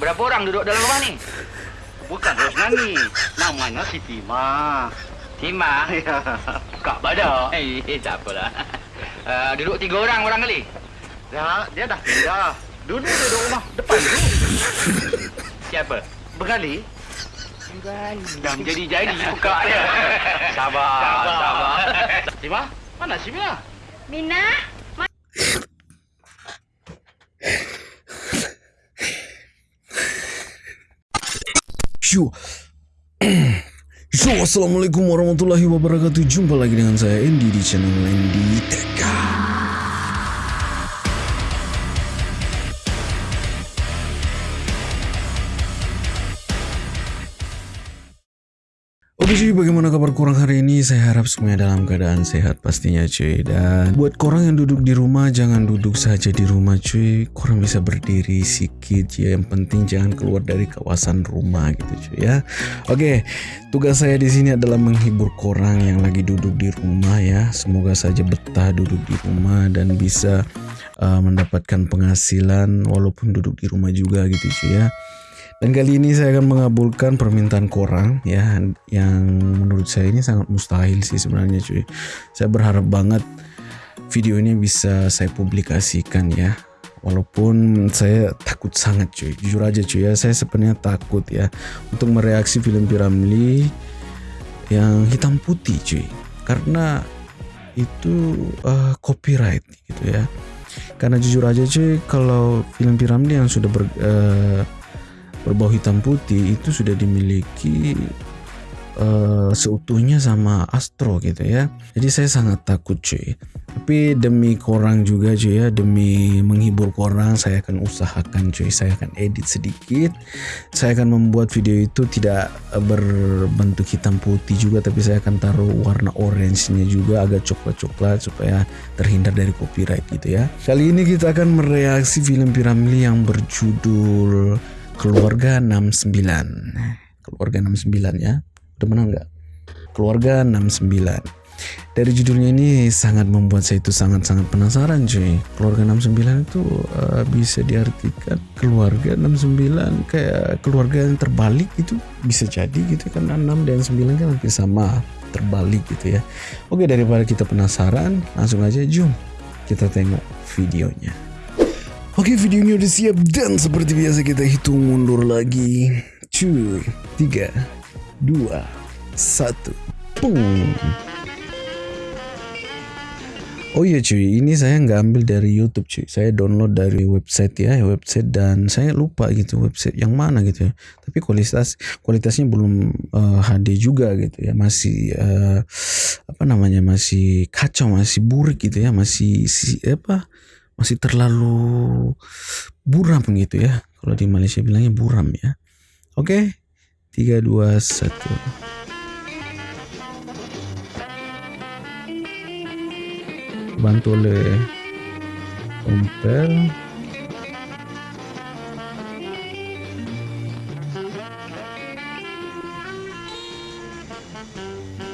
Berapa orang duduk dalam rumah ni? Bukan Rosnani. Namanya Siti Ma. Tima. Ya. Kak Badak. Eh, eh tak apalah. Uh, duduk tiga orang orang kali. Ya, dia dah pindah. Dulu duduk rumah depan tu. Siapa? Bergali. Dah menjadi-jadi buka dia. Sabar, sabar. sabar. Sima, mana si Mina? Mina? Yo. Yo, Assalamualaikum warahmatullahi wabarakatuh Jumpa lagi dengan saya Andy di channel Andy Teka cuy, bagaimana kabar kurang hari ini? Saya harap semuanya dalam keadaan sehat pastinya cuy. Dan buat korang yang duduk di rumah, jangan duduk saja di rumah cuy. Korang bisa berdiri sikit ya Yang penting jangan keluar dari kawasan rumah gitu cuy ya. Oke, tugas saya di sini adalah menghibur korang yang lagi duduk di rumah ya. Semoga saja betah duduk di rumah dan bisa uh, mendapatkan penghasilan Walaupun duduk di rumah juga gitu cuy ya dan kali ini saya akan mengabulkan permintaan korang ya yang menurut saya ini sangat mustahil sih sebenarnya cuy. Saya berharap banget video ini bisa saya publikasikan ya. Walaupun saya takut sangat cuy. Jujur aja cuy ya, saya sebenarnya takut ya untuk mereaksi film Piramli yang hitam putih cuy. Karena itu uh, copyright gitu ya. Karena jujur aja cuy kalau film Piramli yang sudah ber, uh, berbau hitam putih itu sudah dimiliki uh, seutuhnya sama Astro gitu ya. Jadi saya sangat takut cuy. Tapi demi korang juga cuy ya, demi menghibur korang saya akan usahakan cuy. Saya akan edit sedikit. Saya akan membuat video itu tidak berbentuk hitam putih juga tapi saya akan taruh warna orange-nya juga agak coklat-coklat supaya terhindar dari copyright gitu ya. Kali ini kita akan mereaksi film Piramli yang berjudul Keluarga 69 Keluarga 69 ya. Udah menang nggak? Keluarga 69 Dari judulnya ini sangat membuat saya itu sangat-sangat penasaran cuy. Keluarga 69 itu uh, bisa diartikan Keluarga 69 kayak keluarga yang terbalik gitu. Bisa jadi gitu kan 6 dan 9 kan hampir sama Terbalik gitu ya. Oke daripada kita penasaran Langsung aja jom kita tengok videonya Oke videonya udah siap dan seperti biasa kita hitung mundur lagi. Cuy 3 2 1 Pung Oh iya cuy ini saya nggak ambil dari YouTube cuy. Saya download dari website ya Website dan saya lupa gitu website yang mana gitu ya. Tapi kualitas kualitasnya belum uh, eh, HD juga gitu ya. Masih uh, apa namanya masih kacau masih buruk gitu ya. Masih si, apa masih terlalu buram gitu ya. Kalau di Malaysia bilangnya buram ya. Oke. Okay? 3 2 1. Bantu oleh Ompel.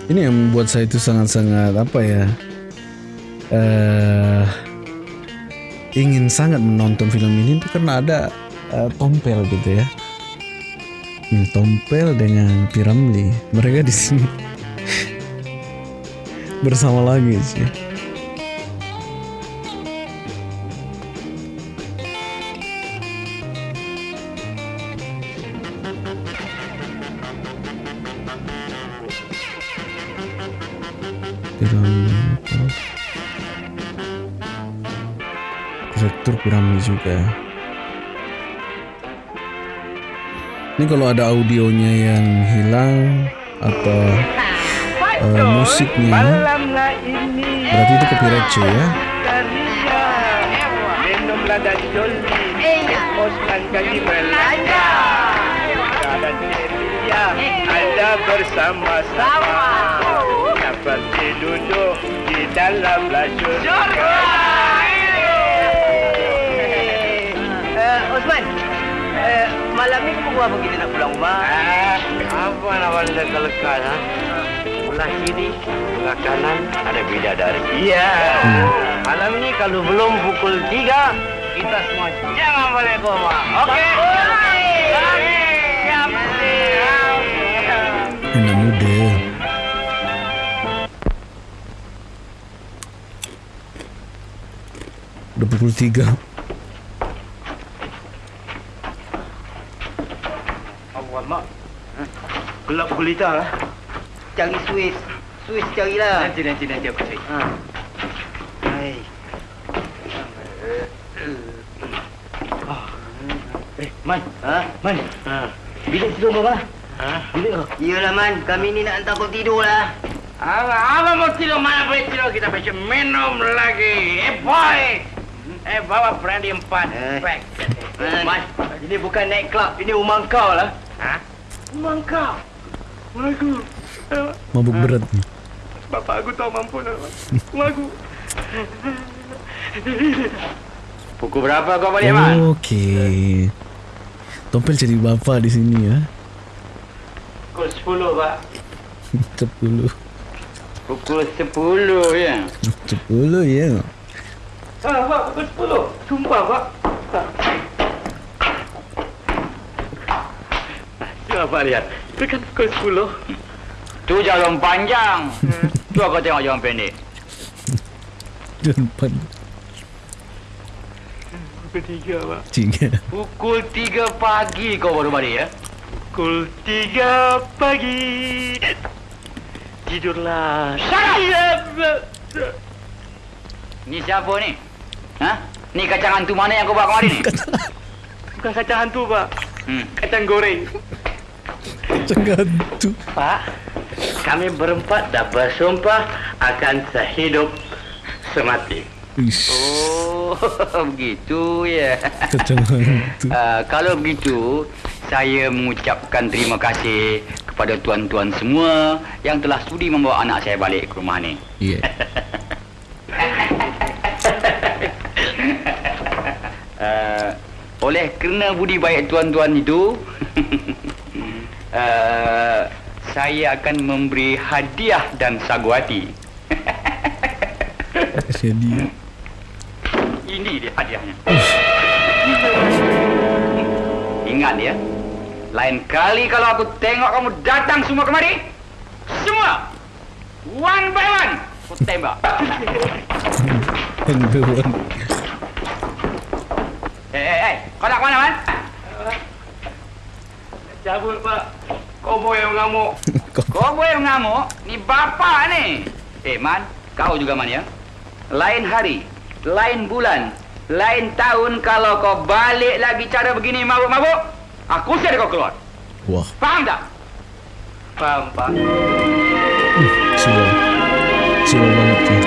Ini yang membuat saya itu sangat-sangat apa ya? Eh uh, ingin sangat menonton film ini itu karena ada uh, Tompel gitu ya. Hmm, Tompel dengan Piramli, mereka di sini bersama lagi sih. Piramid juga. Ini kalau ada audionya yang hilang atau uh, musiknya berarti itu copyright cuy ya? Ada bersama-sama seperti duduk di dalam lajur malam ni kamu buat kita nak pulang rumah? Ah, apa nak balik dah kelekat, ha? Belah kiri, belah kanan, ada bidadari. Ya. Yeah. Hmm. Malam ni kalau belum pukul tiga kita semua jangan balik rumah. Okey. Dua puluh tiga. Gelap gulita lah. Cari Swiss. Swiss carilah. Nanti, nanti, nanti aku cari. Ha. Hai. Eh, Man. Ha? Man. Ha. Bilik tidur mana? Ha? Bilik ke? Iyalah Man, kami ni nak hantar kau tidur lah. Apa, apa mau tidur? Mana boleh tidur? Kita bisa minum lagi. Eh, boy. Eh, bawa brandy empat. Eh. Pack. Man, ini bukan night club, ini rumah kau lah. Ha? Rumah kau? Aku. Eh, Mabuk berat ni. Bapak aku tahu mampu nak. Rumah aku. Pukul berapa kau balik, Man? Okey. Tompel jadi bapa di sini ya. Pukul 10, Pak. Sepuluh. Pukul sepuluh, ya. Sepuluh ya. Ha, Pak, pukul 10. Sumpah, Pak. Coba Pak lihat. Itu kan pukul 10. Tu jalan panjang. tu kau tengok jalan pendek. Dan pan Pukul 3, Pak. tiga. Pukul tiga pagi kau baru balik, ya? Pukul 3 pagi. Tidurlah. Shut Ni siapa ni? Ha? Ni kacang hantu mana yang kau bawa kemari ni? Bukan kacang hantu, Pak. Hmm. Kacang goreng. Jangan tu. Pak, kami berempat dah bersumpah akan sehidup semati. Ish. Oh, begitu ya. Hantu. Uh, kalau begitu, saya mengucapkan terima kasih kepada tuan-tuan semua yang telah sudi membawa anak saya balik ke rumah ni. Ya. Uh, oleh kerana budi baik tuan-tuan itu, uh, saya akan memberi hadiah dan sagu hati. Jadi Ini dia hadiahnya. Ingat ya, lain kali kalau aku tengok kamu datang semua kemari, semua one by one aku tembak. one. Eh, eh, eh, kau nak mana, Man? Cabut, Pak. Kau yang ngamuk. Kau boleh mengamuk, ni bapa ni. Eh, Man, kau juga, Man, ya? Lain hari, lain bulan, lain tahun kalau kau balik lagi cara begini mabuk-mabuk, aku usir kau keluar. Wah, Faham tak? Faham, Pak. siwa. Siwa banget tu.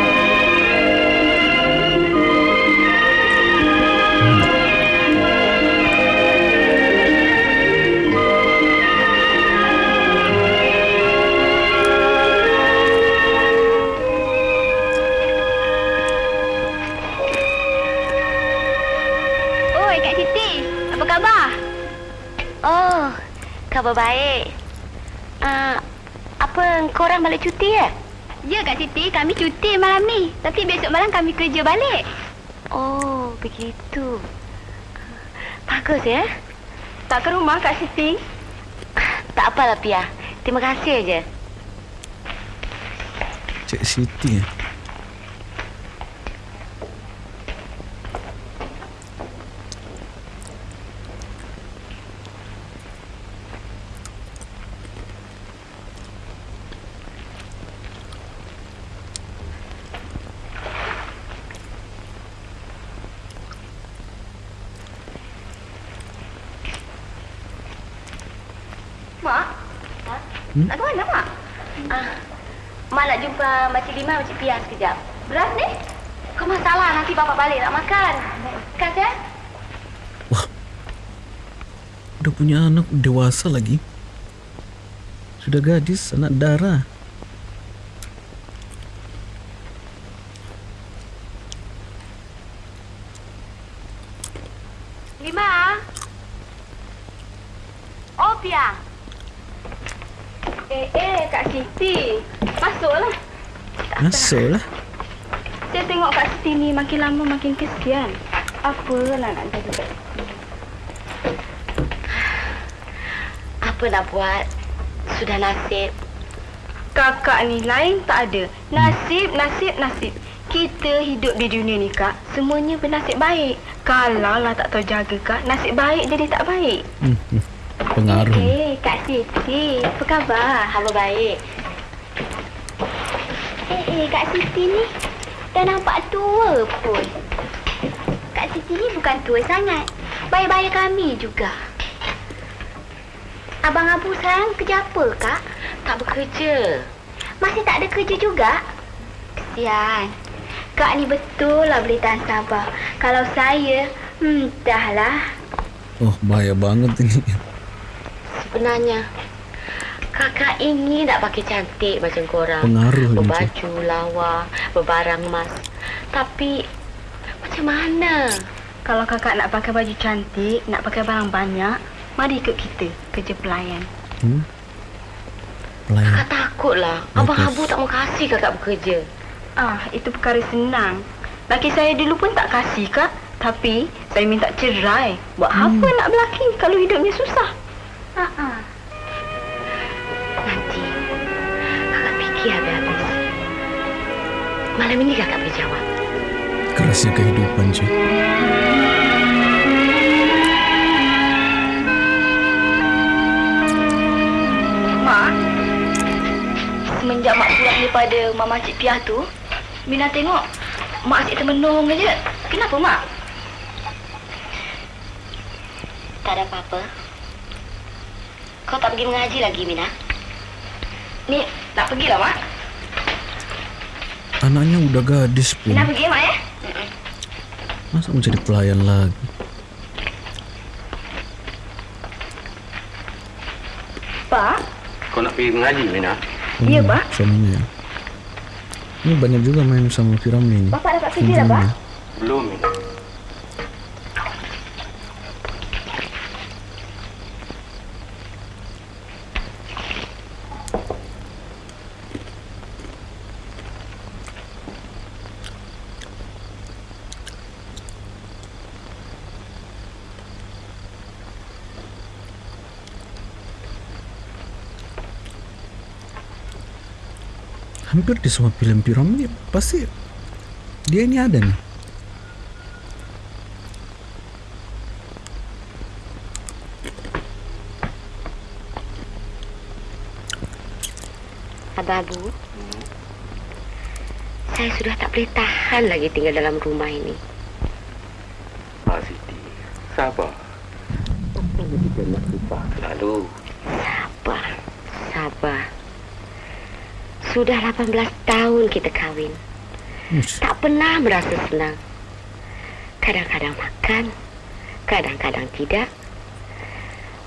Oi, Kak Siti. Apa khabar? Oh, khabar baik. Uh, apa korang balik cuti ya? Ya, Kak Siti. Kami cuti malam ni. Tapi besok malam kami kerja balik. Oh, begitu. Bagus ya. Tak ke rumah, Kak Siti? Tak apalah, Pia. Terima kasih aja. Cik Siti. eh. Mak? Ha? Nak ke mana, Mak? Ah, Mak nak jumpa Makcik Lima, Makcik Pia sekejap. Beras ni? Kau masalah nanti bapak balik nak makan. Kan, ya? Udah punya anak dewasa lagi. Sudah gadis, anak darah. Lima? Oh, Pia. Eh, eh, Kak Siti. Masuklah. Masuklah. Saya tengok Kak Siti ni makin lama makin kesian. Apalah nak jadi Kak Siti. Apa nak buat? sudah nasib. Kakak ni lain tak ada. Nasib, nasib, nasib. Kita hidup di dunia ni, Kak. Semuanya bernasib baik. Kalau lah tak tahu jaga, Kak. Nasib baik jadi tak baik. Hmm, hmm. Pengaruh. Eh, Kak Siti. Apa khabar? Khabar baik. Eh, eh, Kak Siti ni dah nampak tua pun. Kak Siti ni bukan tua sangat. Bayar-bayar kami juga. Abang Abu sekarang kerja apa, Kak? Tak bekerja. Masih tak ada kerja juga? Kesian. Kak ni betul lah boleh tahan sabar. Kalau saya, hmm, dahlah. Oh, bahaya banget ini. Sebenarnya, kakak ingin tak pakai cantik macam korang. Pengaruh Berbaju lawa, berbarang emas. Tapi, macam mana? Kalau kakak nak pakai baju cantik, nak pakai barang banyak, mari ikut kita kerja pelayan. Hmm? Pelayan. Kakak takutlah. Abang Bagus. Abu tak mau kasih kakak bekerja. Ah, itu perkara senang. Laki saya dulu pun tak kasih, Kak. Tapi, saya minta cerai. Buat apa nak berlaki kalau hidupnya susah? Ha ah. Nanti, kakak fikir habis-habis. Malam ini kakak boleh jawab. Kerasnya kehidupan, cuy. Mak, semenjak Mak pulang daripada Mama Cik Piah tu, Mina tengok Mak asyik termenung je. Kenapa, Mak? Tak ada apa-apa. Kau tak pergi mengaji lagi, Mina? Ni, nak pergilah, Mak. Anaknya udah gadis pun. Mina pergi, Mak, ya? Masa mau jadi pelayan lagi? Pak? Kau nak pergi mengaji, Mina? Ya, Hmm, Pak. Suaminya ya. Ini banyak juga main sama Firamli ini. Bapak dapat kerja dah, Pak? Belum, Mina. Hampir di semua film Firamli pasti dia ini ada nih. Abang Abu, saya sudah tak boleh tahan lagi tinggal dalam rumah ini. Ah, Siti. Sabar. Kita nak lupa lalu. Sabar, sabar. Sudah 18 tahun kita kahwin. Ush, Tak pernah merasa senang. Kadang-kadang makan, kadang-kadang tidak.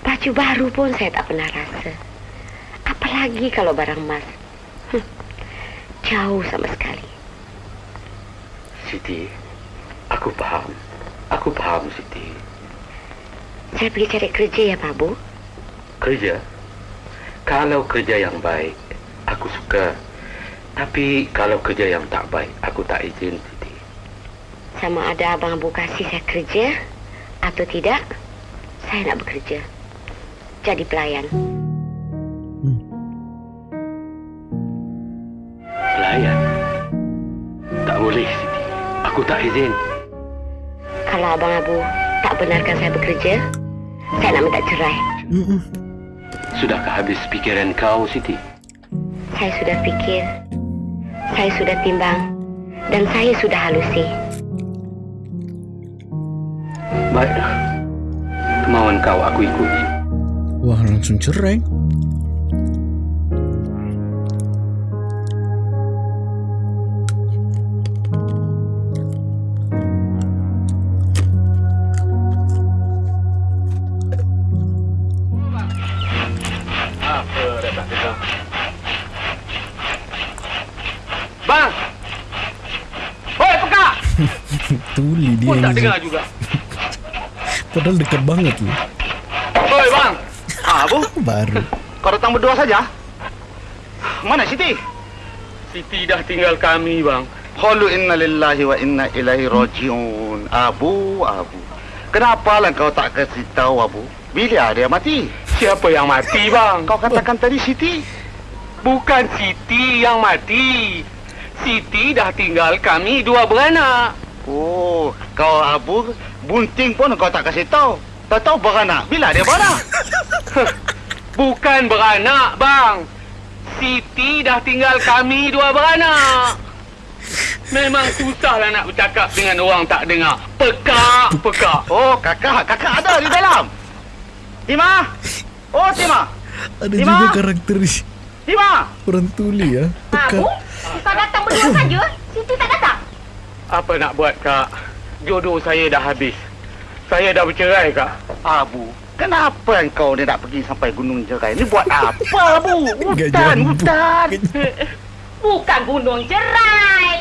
Baju baru pun saya tak pernah rasa. Apalagi kalau barang emas. Hm, Jauh sama sekali. Siti, aku faham. Aku faham, Siti. Saya pergi cari kerja ya, Pak Bu. Kerja? Kalau kerja yang baik, aku suka. Tapi kalau kerja yang tak baik, aku tak izin, Siti. Sama ada Abang Abu kasih saya kerja atau tidak, saya nak bekerja. Jadi pelayan. Pelayan? Tak boleh, Siti. Aku tak izin. Kalau Abang Abu tak benarkan saya bekerja, saya nak minta cerai. mm-mm. Sudahkah habis pikiran kau, Siti? Saya sudah fikir, saya sudah timbang, dan saya sudah halusi. Baiklah. Kemauan kau aku ikuti. Wah langsung cerai. Pun tak dengar juga. Padahal dekat banget loh. Hoi, bang! Ah, Bu, Baru. kau datang berdua saja? Mana Siti? Siti dah tinggal kami, bang. Qalu inna lillahi wa inna ilaihi rajiun. Abu, Abu. Kenapa lah kau tak kasih tahu Abu? Bila dia mati? Siapa yang mati, bang? Kau katakan tadi Siti. Bukan Siti yang mati. Siti dah tinggal kami dua beranak. Oh, kau Abu bunting pun kau tak kasih tahu. Tak tahu beranak. Bila dia beranak? Bukan beranak, bang. Siti dah tinggal kami dua beranak. Memang susahlah nak bercakap dengan orang tak dengar. Pekak, pekak. Oh, kakak, kakak ada di dalam. Tima. Oh, Tima. Ada Lima. juga karakter Tima. orang tuli ya. Pekat. Kau datang berdua saja. Siti tak datang. Apa nak buat, Kak? Jodoh saya dah habis. Saya dah bercerai, Kak. Abu, kenapa engkau ni nak pergi sampai Gunung Jerai? Ni buat apa, Abu? Hutan, hutan. Bukan gunung cerai.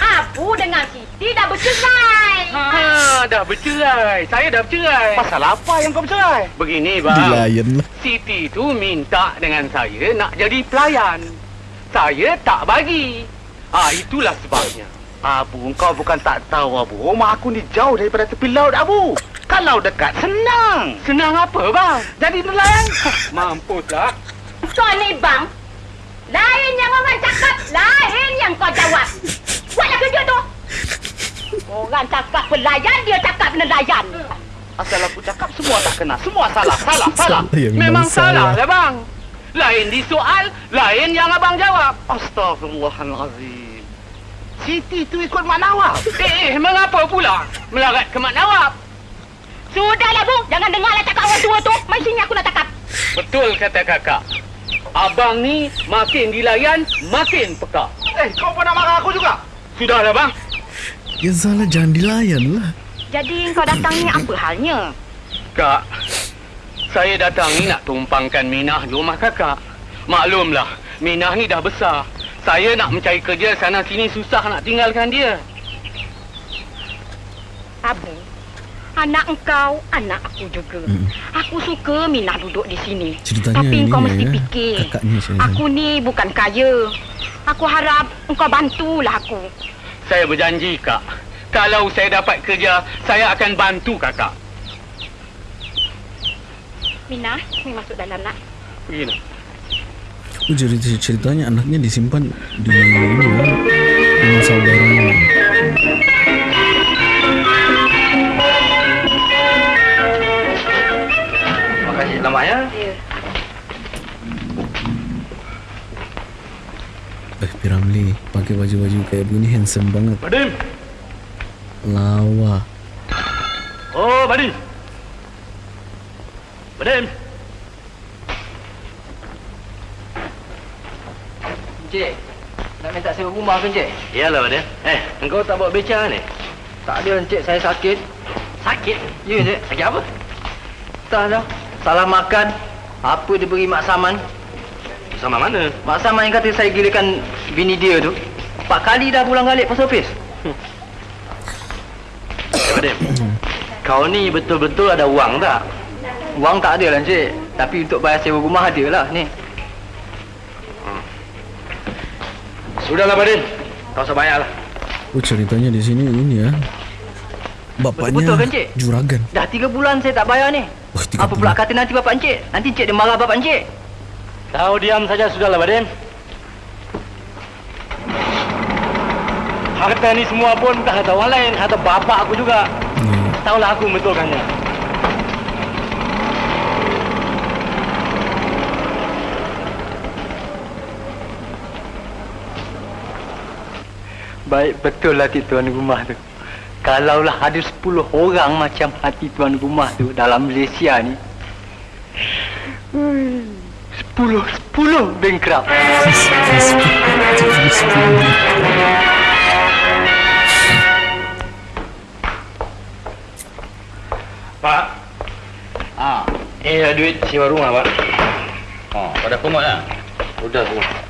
Apu dengan Siti dah bercerai. Ha, dah bercerai. Saya dah bercerai. Pasal apa yang kau bercerai? Begini, bang. Dilayan lah. Siti tu minta dengan saya nak jadi pelayan. Saya tak bagi. Ah, itulah sebabnya. Abu, engkau bukan tak tahu, Abu. Rumah aku ni jauh daripada tepi laut, Abu. Kalau dekat, senang. Senang apa, bang? Jadi nelayan. Mampuslah. Kau ni bang. Lain yang orang cakap, lain yang kau jawab. Buatlah kerja tu. Orang cakap pelayan, dia cakap nelayan. Asal aku cakap, semua tak kena. Semua salah, salah, salah. Yang Memang salah salah. lah, bang. Lain disoal, lain yang abang jawab. Astaghfirullahalazim. Siti tu ikut Mak Nawab. Eh, eh, mengapa pula melarat ke Mak Nawab? Sudahlah bu, jangan dengarlah cakap orang tua tu. Mai sini aku nak cakap. Betul kata kakak. Abang ni makin dilayan, makin peka. Eh, kau pun nak marah aku juga? Sudahlah, bang. Ya salah jangan dilayan lah. Jadi kau datang ni apa halnya? Kak, saya datang ni nak tumpangkan Minah di rumah kakak. Maklumlah, Minah ni dah besar. Saya nak mencari kerja sana sini susah nak tinggalkan dia. Abu, anak engkau, anak aku juga. Mm. Aku suka Minah duduk di sini. Ceritanya Tapi kau ya, mesti ya. fikir. Kakaknya saya. Aku ni bukan kaya. Aku harap engkau bantulah aku. Saya berjanji, Kak. Kalau saya dapat kerja, saya akan bantu kakak. Minah, ni masuk dalam nak. Begini. Oh, jadi ceritanya anaknya disimpan di ini ya, dengan saudaranya. Terima kasih selamat ya. Eh, Piramli, pakai baju-baju kayak begini handsome banget. Badim. Lawa. Oh, Badim. Badim. Encik, nak minta sewa rumah ke Encik? Iyalah, Badim. Eh, engkau tak bawa beca ni? Tak ada Encik, saya sakit. Sakit? Ya Encik. Sakit apa? Tak dah. Salah makan. Apa dia beri Mak Saman? Sama mana? Mak Saman yang kata saya gilakan bini dia tu. Empat kali dah pulang balik post office. Eh, Badim. Kau ni betul-betul ada wang tak? Wang tak ada lah Encik. Tapi untuk bayar sewa rumah ada lah ni. Sudahlah, Badim. Kau usah bayarlah. Oh, ceritanya di sini ini ya. Bapaknya Betul-betul kan, Cik? juragan. Dah tiga bulan saya tak bayar ni. Oh, Apa pula bulan. kata nanti bapak Encik? Nanti Encik dia marah bapak Encik. Kau diam saja sudahlah, Badim. Harta ni semua pun bukan harta orang lain, harta bapa aku juga. Hmm. Tahulah aku membetulkannya. Baik betul lah hati tuan rumah tu. Kalaulah ada 10 orang macam hati tuan rumah tu dalam Malaysia ni. 10 10 bankrupt. Pak. Ah, Eh, ada duit sewa rumah, Pak. oh, dah pungut lah. Sudah semua.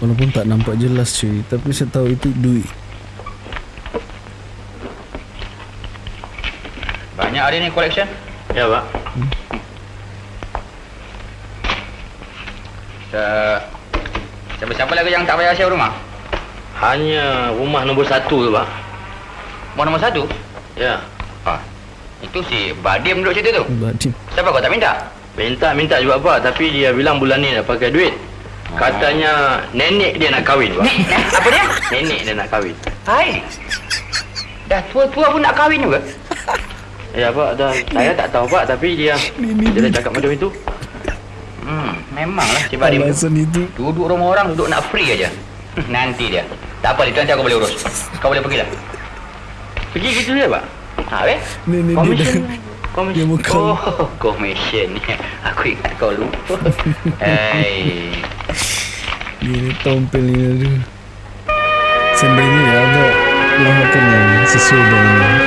Walaupun tak nampak jelas cuy, tapi saya tahu itu duit. Banyak hari ni collection. Ya, Pak. Uh, Siapa-siapa lagi yang tak payah sewa rumah? Hanya rumah nombor satu tu, Pak. Mau nombor satu? Ya. Ah, itu si Badim duduk situ tu. Badim. Siapa kau tak minta? Minta, minta juga, Pak. Tapi dia bilang bulan ni nak pakai duit. Katanya nenek dia nak kahwin, Pak. Apa dia? Nenek dia nak kahwin. Hai. Dah tua-tua pun nak kahwin juga. Ya, Pak. Dah, saya tak tahu, Pak. Tapi dia dia dah cakap macam itu. Hmm, memanglah Badim tu. Alasan itu. Duduk rumah orang duduk nak free aja. Nanti dia. Tak apa, itu nanti aku boleh urus. Kau boleh pergilah. Pergi gitu je, Pak. Ha, weh? Ni ni dia Komisen. dah. Komisen. Dia bukan. Oh, commission. Aku ingat kau lupa. Hei. Gini tompel ni aduh. Sebenarnya ya ada lawakan yang sesuai dengan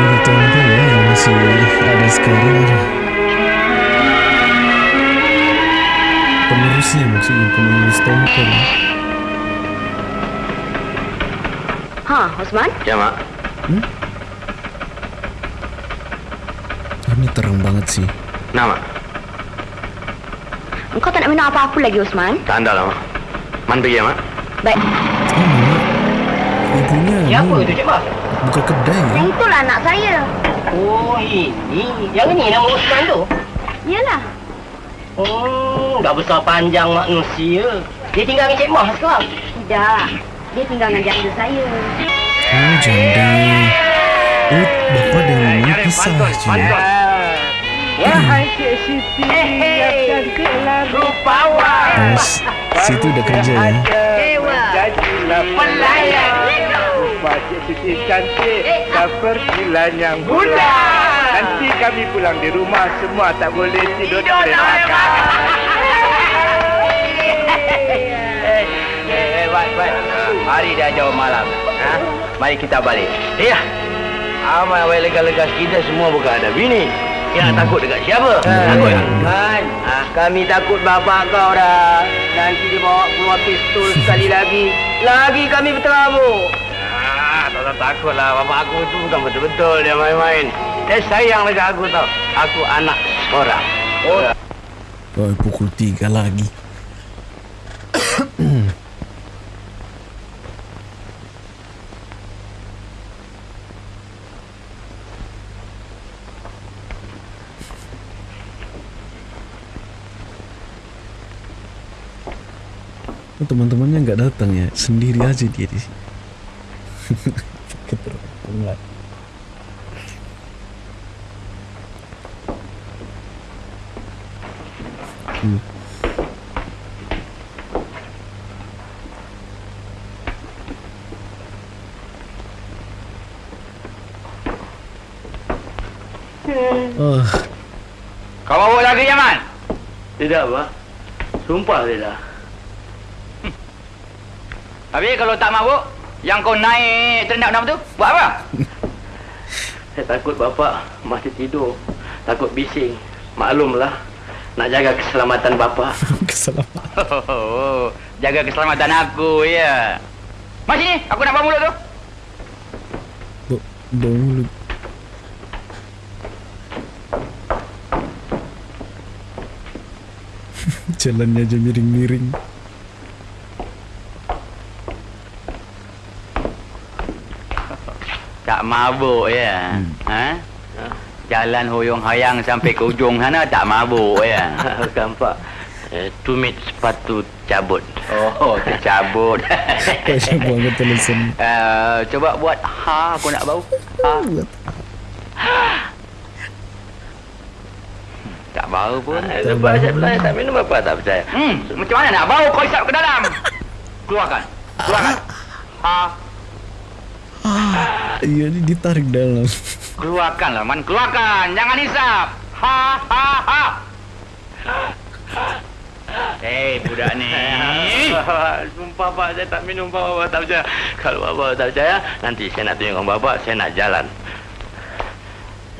ini tompel ya yang masih ada sekarang. Penerusnya maksudnya penerus tompel. Ha, Osman? Ya, Mak. Ini terang banget sih. Nah, Mak. Engkau tak nak minum apa-apa lagi, Osman? Tak anda lah, Mak. Man pergi ya, Mak. Baik. Oh, Mama. Ibunya Siapa ni tu, Cik Mas? buka kedai ya. Yang itulah anak saya. Oh, ini. Yang ni nama Osman tu. Yalah. Hmm, dah besar panjang manusia. Dia tinggal dengan Cik Mah sekarang. Tidak. Dia tinggal dengan janda saya. Oh, janda. Oh, bapa dan mama pisah je. Wahai Cik Siti, yang cantik lah rupawan. Situ dah kerja ya. Dewa. Pelayan. Rumah Cik Siti cantik seperti lanyang bulan. Nanti kami pulang di rumah semua tak boleh tidur boleh makan. Eh, eh, baik, baik. Hari dah jauh malam. Ha? Mari kita balik. Ya. Amal awal lega-lega kita semua bukan ada bini. Nak takut dekat siapa? Takut tak? Kan, kami takut bapak kau dah. Nanti dia bawa keluar pistol sekali lagi. Lagi kami berterabur. Ah, tak tak takut lah. Bapak aku tu bukan betul-betul dia main-main. Dia sayang dekat aku tau. Aku anak seorang. Oh, Oh, pukul tiga lagi. Oh, teman-temannya nggak datang ya, sendiri aja dia di sini. Hmm. Oh, Kau bawa lagi, Yaman? Tidak, Pak. Sumpah tidak. Habis kalau tak mabuk, yang kau naik ternak tu, buat apa? Saya takut bapak masih tidur. Takut bising. Maklumlah. Nak jaga keselamatan bapak. keselamatan. Oh, jaga keselamatan aku, ya. Mas sini, aku nak bawa mulut tu. Bau mulut. Jalannya aja miring-miring. Tak mabuk, ya. Ha? Jalan hoyong hayang sampai ke ujung sana tak mabuk, ya. Bukan, Pak. Eh, tumit sepatu cabut. Oh, tercabut. Kayaknya banget tulisan. Uh, coba buat ha, aku nak bau. Ha. Tak bau pun. Eh, Lepas saya bilang tak minum apa tak percaya. Hmm, macam mana nak bau kau isap ke dalam? Keluarkan. Keluarkan. Ha, Iya, ini ditarik dalam. keluarkan lah, man. Keluarkan. Jangan isap. Ha, ha, ha. Eh, budak ni. Sumpah Pak, saya tak minum Pak, Bapak tak percaya. Kalau Bapak tak percaya, nanti saya nak tunjukkan Bapak, saya nak jalan.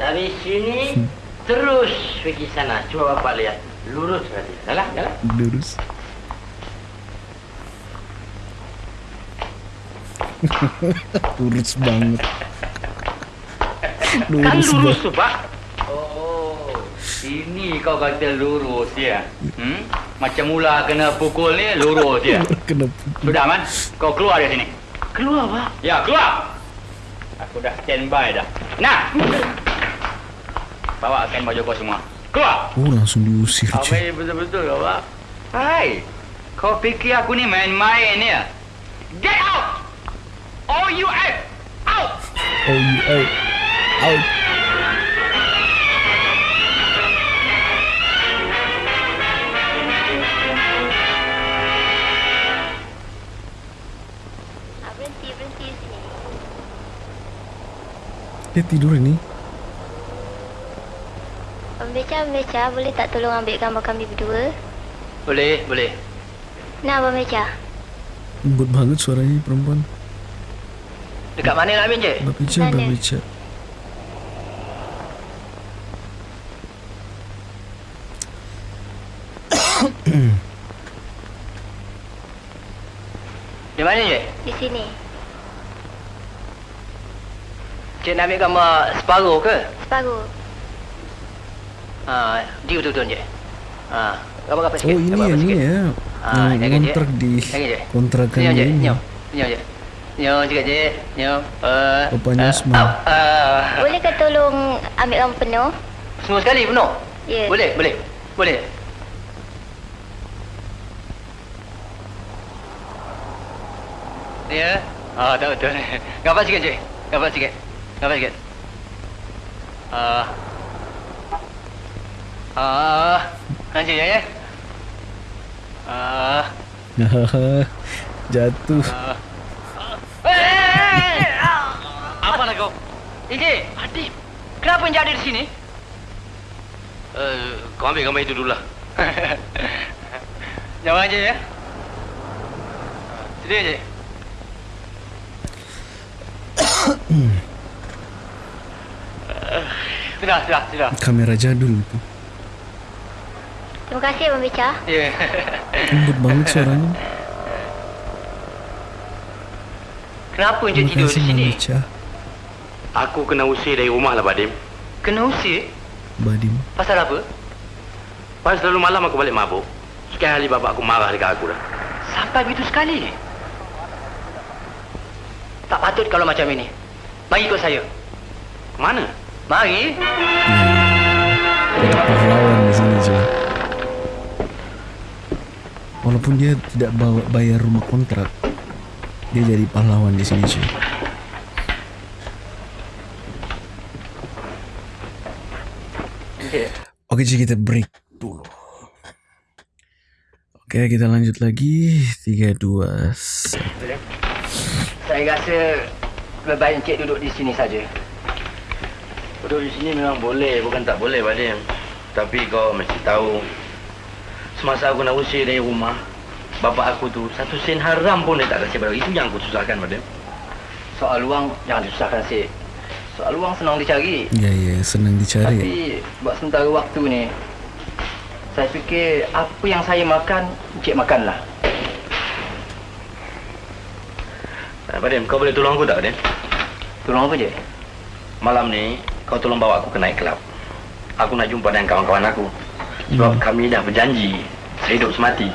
Dari sini, terus pergi sana. Cuba Bapak lihat. Lurus saja. Jalan, jalan. Lurus. Lurus banget. Kan Lurus lurus banget. tu, Pak. Oh, ini kau kata lurus, ya? Hmm? Macam mula kena pukul ni, lurus dia. Kena Sudah, Man. Kau keluar dari sini. Keluar, Pak. Ya, keluar. Aku dah standby dah. Nah. Bawakan baju kau semua. Keluar. Oh langsung diusir Kau cuy. main betul-betul kau, Pak. Hai. Kau fikir aku ni main-main ya? Get out! All you out! Out! Oh, oh, out. Dia tidur ini. Pembeca, pembeca, boleh tak tolong ambil gambar kami berdua? Boleh, boleh. Nah, pembeca. Lembut banget suaranya perempuan. Dekat mana nak ambil, Cik? Babica, Mana? babica. Di mana, Cik? Di sini. Cik nak ambil gambar separuh ke? Separuh. Ha, di betul-betul, Cik. Ha, gambar-gambar Oh ini yang ni ya. Ah, Yang jaga, Cik. kontrak di Jaga, Cik. kontrakan Senyum, Cik. ini. Senyum. Senyum, Cik. Senyum juga, Cik. Senyum. Uh, Rupanya uh, smile. up, uh, Boleh ke tolong ambil gambar penuh? semua sekali penuh? Ya. Boleh, boleh. Boleh. Ya. Ah, tak betul. Gambar sikit, Cik. Gambar sikit. Gambar sikit. Ah. Ah. Nanti ya, ya. Ah. Jatuh. Ah. Eh! Apa nak kau? Ije, Adib. Kenapa yang jadi di sini? Uh, kau ambil gambar itu dulu lah. Jawab aja ya. Sini aja. sudah, sudah, sudah. Kamera jadul itu. Terima kasih, pembeca. Ya. Lembut banget suaranya. Kenapa Encik Terima tidur di sini? membaca. Aku kena usir dari rumah lah, Badim. Kena usir? Badim. Pasal apa? Pas selalu malam aku balik mabuk. Sekian hari bapak aku marah dekat aku dah. Sampai begitu sekali? Tak patut kalau macam ini. Mari ikut saya. Mana? Mari. Ada pahlawan di sini cuy. Walaupun dia tidak bawa bayar rumah kontrak, dia jadi pahlawan di sini cuy. Oke cuy kita break dulu. Oke kita lanjut lagi 3 2 1. Saya rasa lebih baik Encik duduk di sini saja. Duduk di sini memang boleh, bukan tak boleh, Badim. Tapi kau mesti tahu, semasa aku nak usir dari rumah, bapak aku tu satu sen haram pun dia tak kasih pada. Itu yang aku susahkan, Badim. Soal luang jangan disusahkan Sik. Soal luang senang dicari. Ya ya senang dicari. Tapi buat sementara waktu ni saya fikir apa yang saya makan, Encik makanlah. Uh, Badim, kau boleh tolong aku tak, Badim? Tolong apa je? Malam ni, kau tolong bawa aku ke night club. Aku nak jumpa dengan kawan-kawan aku. Sebab Hmm. kami dah berjanji, saya hidup semati.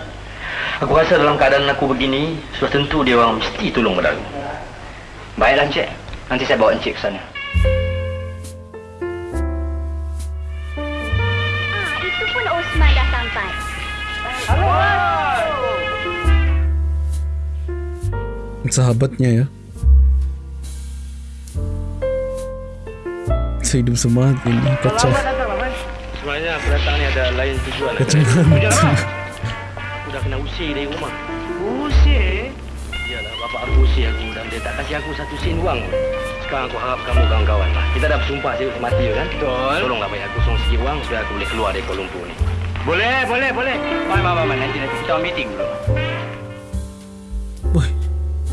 Aku rasa dalam keadaan aku begini, sudah tentu dia orang mesti tolong pada aku. Baiklah Encik. Nanti saya bawa Encik ke sana. Ah, itu pun Osman dah sampai. Sahabatnya ya. Saya hidup semangat ini kacau. Sebenarnya aku datang ni ada lain tujuan. Kacau usir dari rumah. Usir? Iyalah, bapak aku usir aku dan dia tak kasih aku satu sen wang pun. Sekarang aku harap kamu kawan-kawan lah. Kita dah bersumpah hidup semati kan? Betul. Tolonglah bagi aku song sikit wang supaya aku boleh keluar dari Kuala Lumpur ni. Boleh, boleh, boleh. Mai, mai, mai. Nanti, nanti kita meeting dulu. Wah,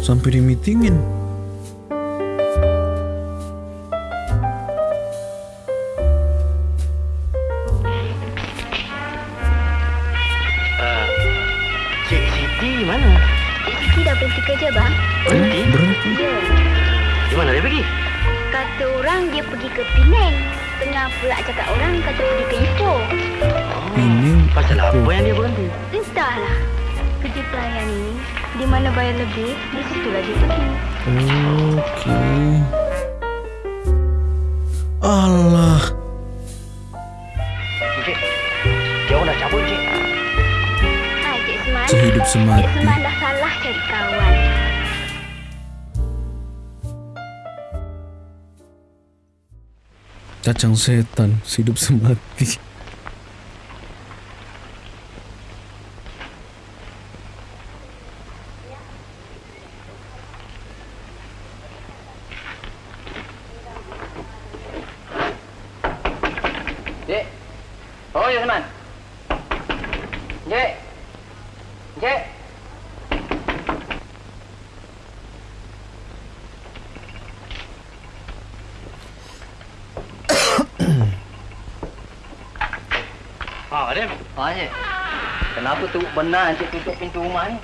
sampai di meetingin. Uh, Kata orang dia pergi ke Penang. Tengah pula cakap orang kata pergi ke Ipoh. Pening. Pasal apa Ipoh. yang dia berhenti? Entahlah. Kerja pelayan ini, di mana bayar lebih, di situlah dia pergi. Okey. Allah. Encik, dia orang dah cabut, Encik. Hai, Cik Seman. Sehidup semati. Cik Seman dah salah cari kawan. Cacang setan. Hidup semati. Cik. Oh, ya, Seman. Cik. Cik. Ha, Adem. Ha, Encik. Kenapa tu benar Encik tutup pintu rumah ni?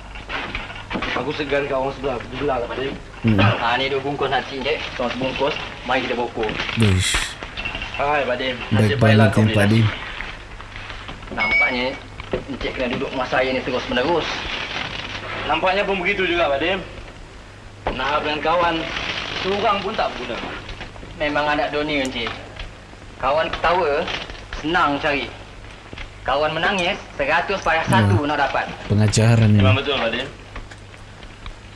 Aku segan kat orang sebelah. Aku belah kat Adem. Hmm. Ha, ni dua bungkus nasi, Encik. Tuan sebungkus. Mari kita bokoh. Uish. Hai, Pak Dim. Baik Nasib baiklah banget kau yang beli Pak nasi. Dim. Nampaknya Encik kena duduk rumah saya ni terus menerus. Nampaknya pun begitu juga, Pak Dim. Nak dengan kawan, seorang pun tak berguna. Memang anak dunia, Encik. Kawan ketawa, senang cari. Kawan menangis, seratus payah satu nak dapat. Pengajaran ni. Memang betul, Pak Dim.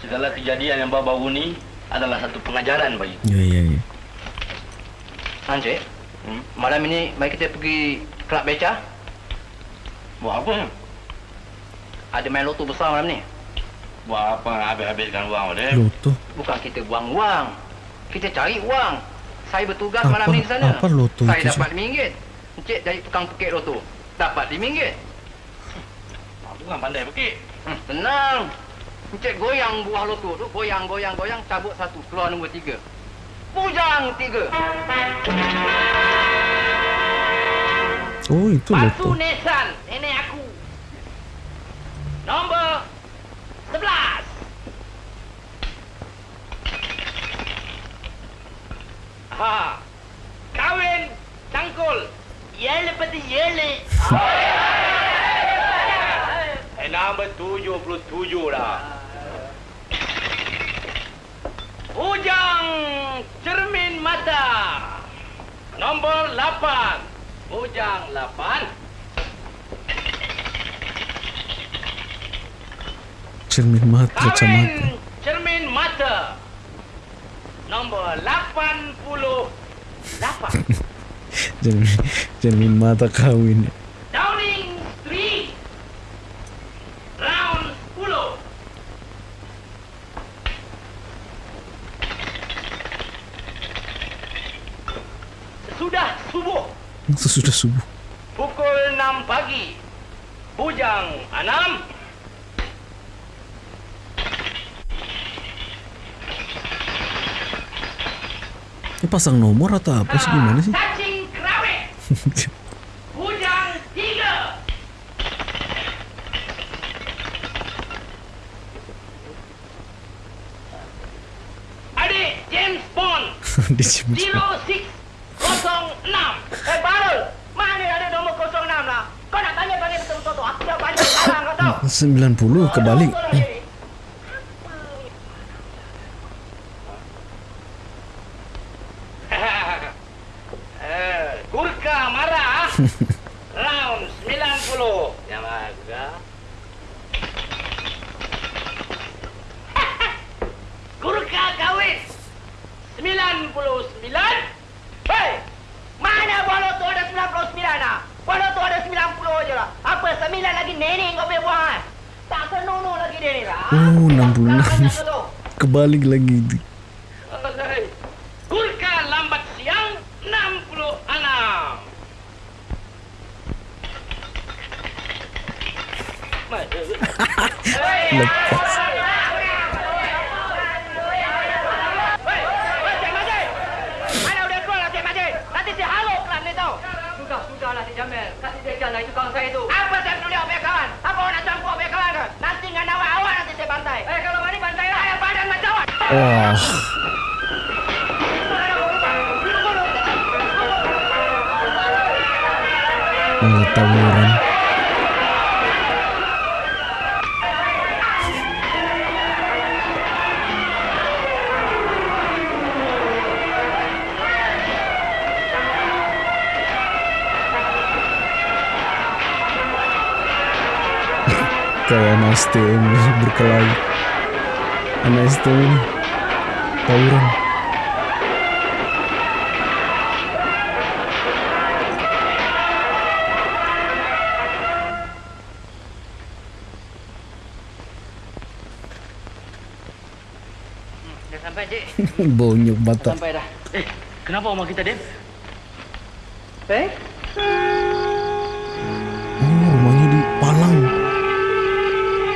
Segala kejadian yang baru-baru ni adalah satu pengajaran bagi. Ya, ya, ya. Encik. Hmm? Malam ini, mari kita pergi kelab beca. Buat apa? Ada main loto besar malam ni. Buat apa nak habis-habiskan wang, Pak Dim? Loto. Bukan kita buang wang. Kita cari wang. Saya bertugas Apa- malam ni di sana. apa loto Saya itu, dapat RM5. Encik dari tukang pekik loto. Dapat RM5. Aku kan pandai pekik. Hmm, tenang. Encik goyang buah loto tu. Goyang, goyang, goyang. Cabut satu. Keluar nombor tiga. Pujang tiga. Oh, itu loto. Nesan. Nenek aku. Nombor sebelas. Ha. Kawin cangkul. Yele peti yele. Nombor 77 dah. Ujang cermin mata. Nombor 8. Ujang 8. Cermin mata, cermin mata. Nombor 88. Cermin, cermin mata kawin. Downing Street. Round 10. Sesudah subuh. Sesudah subuh. Pukul 6 pagi. Bujang 6. Ini pasang nomor atau apa sih gimana sih? Cacing kerawit. Bujang 3. Adik James Bond Di sini. 0606. Eh Barul, mana ada nombor 06 lah? Kau nak tanya bagi betul-betul tu. Aku dah banyak sekarang kau tahu. 90 kebalik. Eh, Gurka marah. Round 90. Yang marah. Gurka kawin. 99. Hei! Mana bola tu ada 99 ah? Bola tu ada 90 je lah. Apa 9 lagi nenek kau boleh buang ah? Tak senonoh lagi dia ni lah. Oh, 66. Banyak tu. Kebalik lagi. STM berkelahi. Anak STM ini tawuran. Dah sampai, Cik. Bonyok batak. Sampai dah. Eh, kenapa rumah kita, Dem? Eh?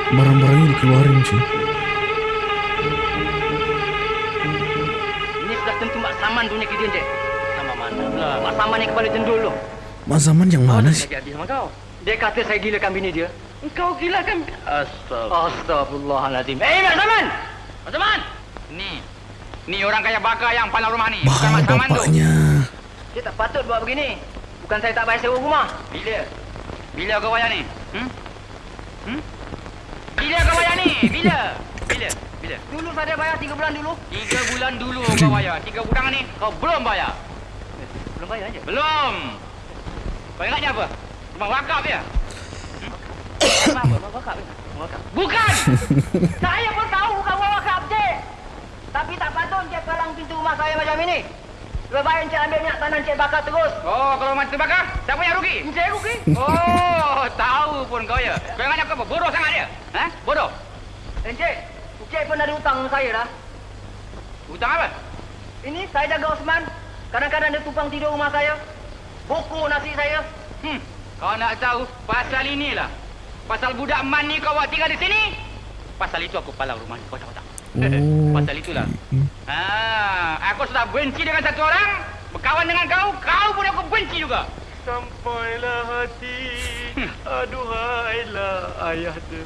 Barang-barangnya dikeluarin cuy. Ini sudah tentu Mak Saman punya kejadian, Cik. Sama mana pula? Mak Saman yang kepala jendul tu. Mas Zaman yang mana sih? Sama kau. Dia kata saya gilakan bini dia. Engkau gilakan... Astagfirullah. Astagfirullahaladzim. Eh, Mak Saman! Mak Saman! Ni. Ni orang kaya bakar yang palang rumah ni. Bah, Bukan Mak Saman tu. bapaknya. Dia tak patut buat begini. Bukan saya tak bayar sewa rumah. Bila? Bila kau bayar ni? Hmm? Hmm? Bila kau bayar ni? Bila? Bila? Bila? Dulu saya bayar tiga bulan dulu. Tiga bulan dulu kau bayar. Tiga bulan ni kau belum bayar. Belum bayar aja. Belum. Kau ingatnya apa? Rumah wakaf ya? Apa apa? Apa wakaf? Wakaf. Bukan! Saya pun tahu bukan orang wakaf, Cik. Tapi tak patut Cik palang pintu rumah saya macam ini. Lebih baik Cik ambil minyak tanah Cik bakar terus. Oh, kalau mati terbakar, siapa yang rugi? Cik rugi. Oh, tahu pun kau ya. Kau ingatnya kau apa? Bodoh sangat dia? Ha? Bodoh? Eh, Cik. Cik pun ada hutang dengan saya dah. Hutang apa? Ini saya jaga Osman. Kadang-kadang dia tumpang tidur rumah saya. Buku nasi saya. Hmm, kau nak tahu pasal inilah. Pasal budak man ni kau buat tinggal di sini. Pasal itu aku palang rumah ni. Kau tahu tak? Oh. Pasal itulah. Ha, aku sudah benci dengan satu orang. Berkawan dengan kau, kau pun aku benci juga. Sampailah hati Aduhailah ayah dia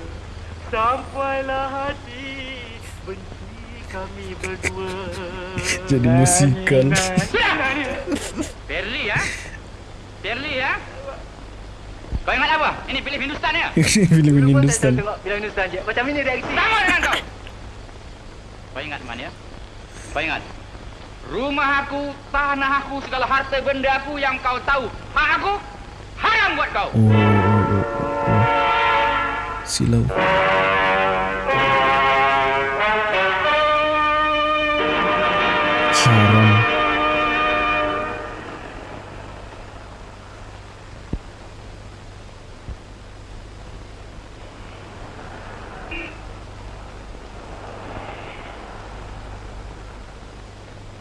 Sampailah hati Benci kami berdua Jadi musikal. Perli ya? Perli ya? Kau ingat apa? Ini pilih Hindustan ya? Film Dulu pun Hindustan. tengok film Hindustan, Cik. Macam ini reaksi. Sama dengan kau. Kau ingat man ya? Kau ingat? Rumah aku, tanah aku, segala harta benda aku yang kau tahu. Hak aku, haram buat kau. Oh, oh, oh, oh. Silau. Haram.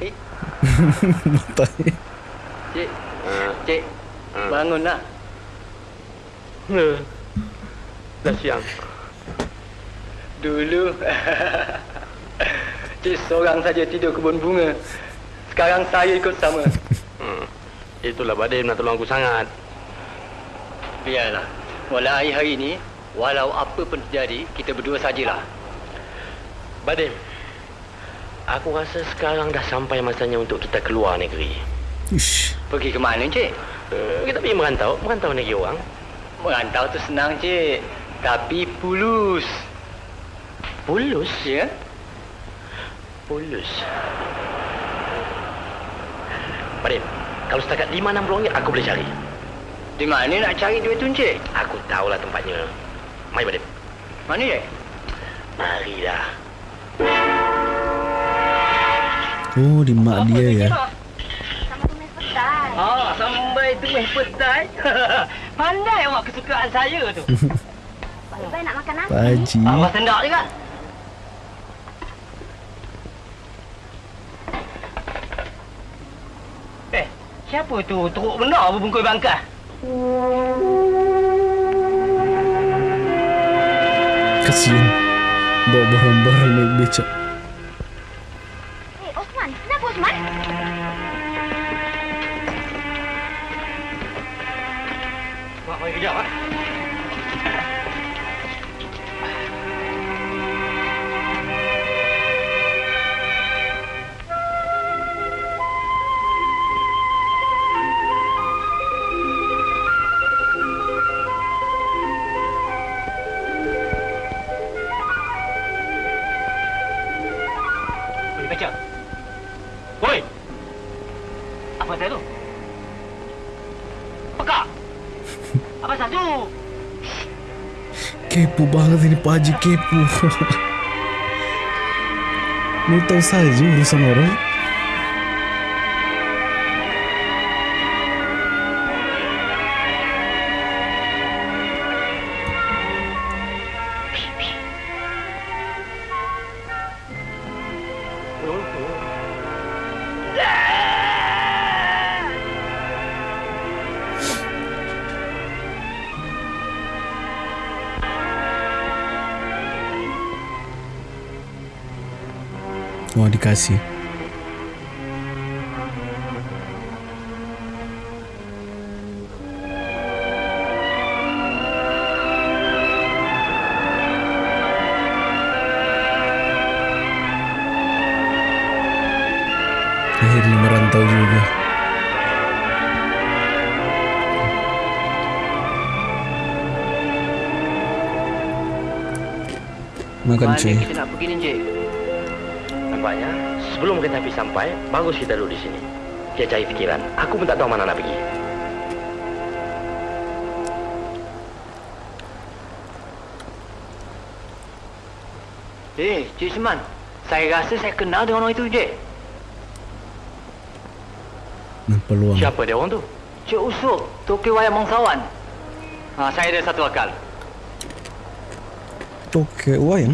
Eh, Matanya. Cik. Cik. Bangun nak. Dah siang Dulu. Cik seorang saja tidur kebun bunga. Sekarang saya ikut sama. hmm. Itulah Badim nak tolong aku sangat Biarlah. Walau hari hari ini, walau apa pun terjadi, kita berdua sajalah. Badim Aku rasa sekarang dah sampai masanya untuk kita keluar negeri Ish. Pergi ke mana, Cik? uh, Kita pergi merantau Merantau negeri orang Merantau tu senang, Cik. Tapi pulus. Pulus Ya? Pulus Badim Kalau setakat 5-6 ringgit aku boleh cari Di mana nak cari duit tu, Cik? Aku tahulah tempatnya Mari Badim Mana, Cik? Mari Oh, di mak dia ya. Sama tumis petai. Ah, sampai tumis petai. Pandai awak kesukaan saya tu. Lebih nak makan nasi. Pak Haji. Awak sendak juga. Eh, siapa tu teruk benar berbungkus bangkas? Kasian. Bawa barang-barang naik becak. Kepo banget ini Pak Haji kepo. Mau tahu saja urusan orang. Wah dikasih. Akhirnya merantau juga. Makan cuy. kita nak pergi ni? Nampaknya, sebelum kereta api sampai, bagus kita duduk di sini. Dia cari fikiran. Aku pun tak tahu mana nak pergi. Eh, Cik Seman. Saya rasa saya kenal dengan orang itu, Cik. Peluang. Siapa dia orang tu? Cik Usuk, Toki Wayang Bangsawan. Ha, saya ada satu akal. Toke wayang.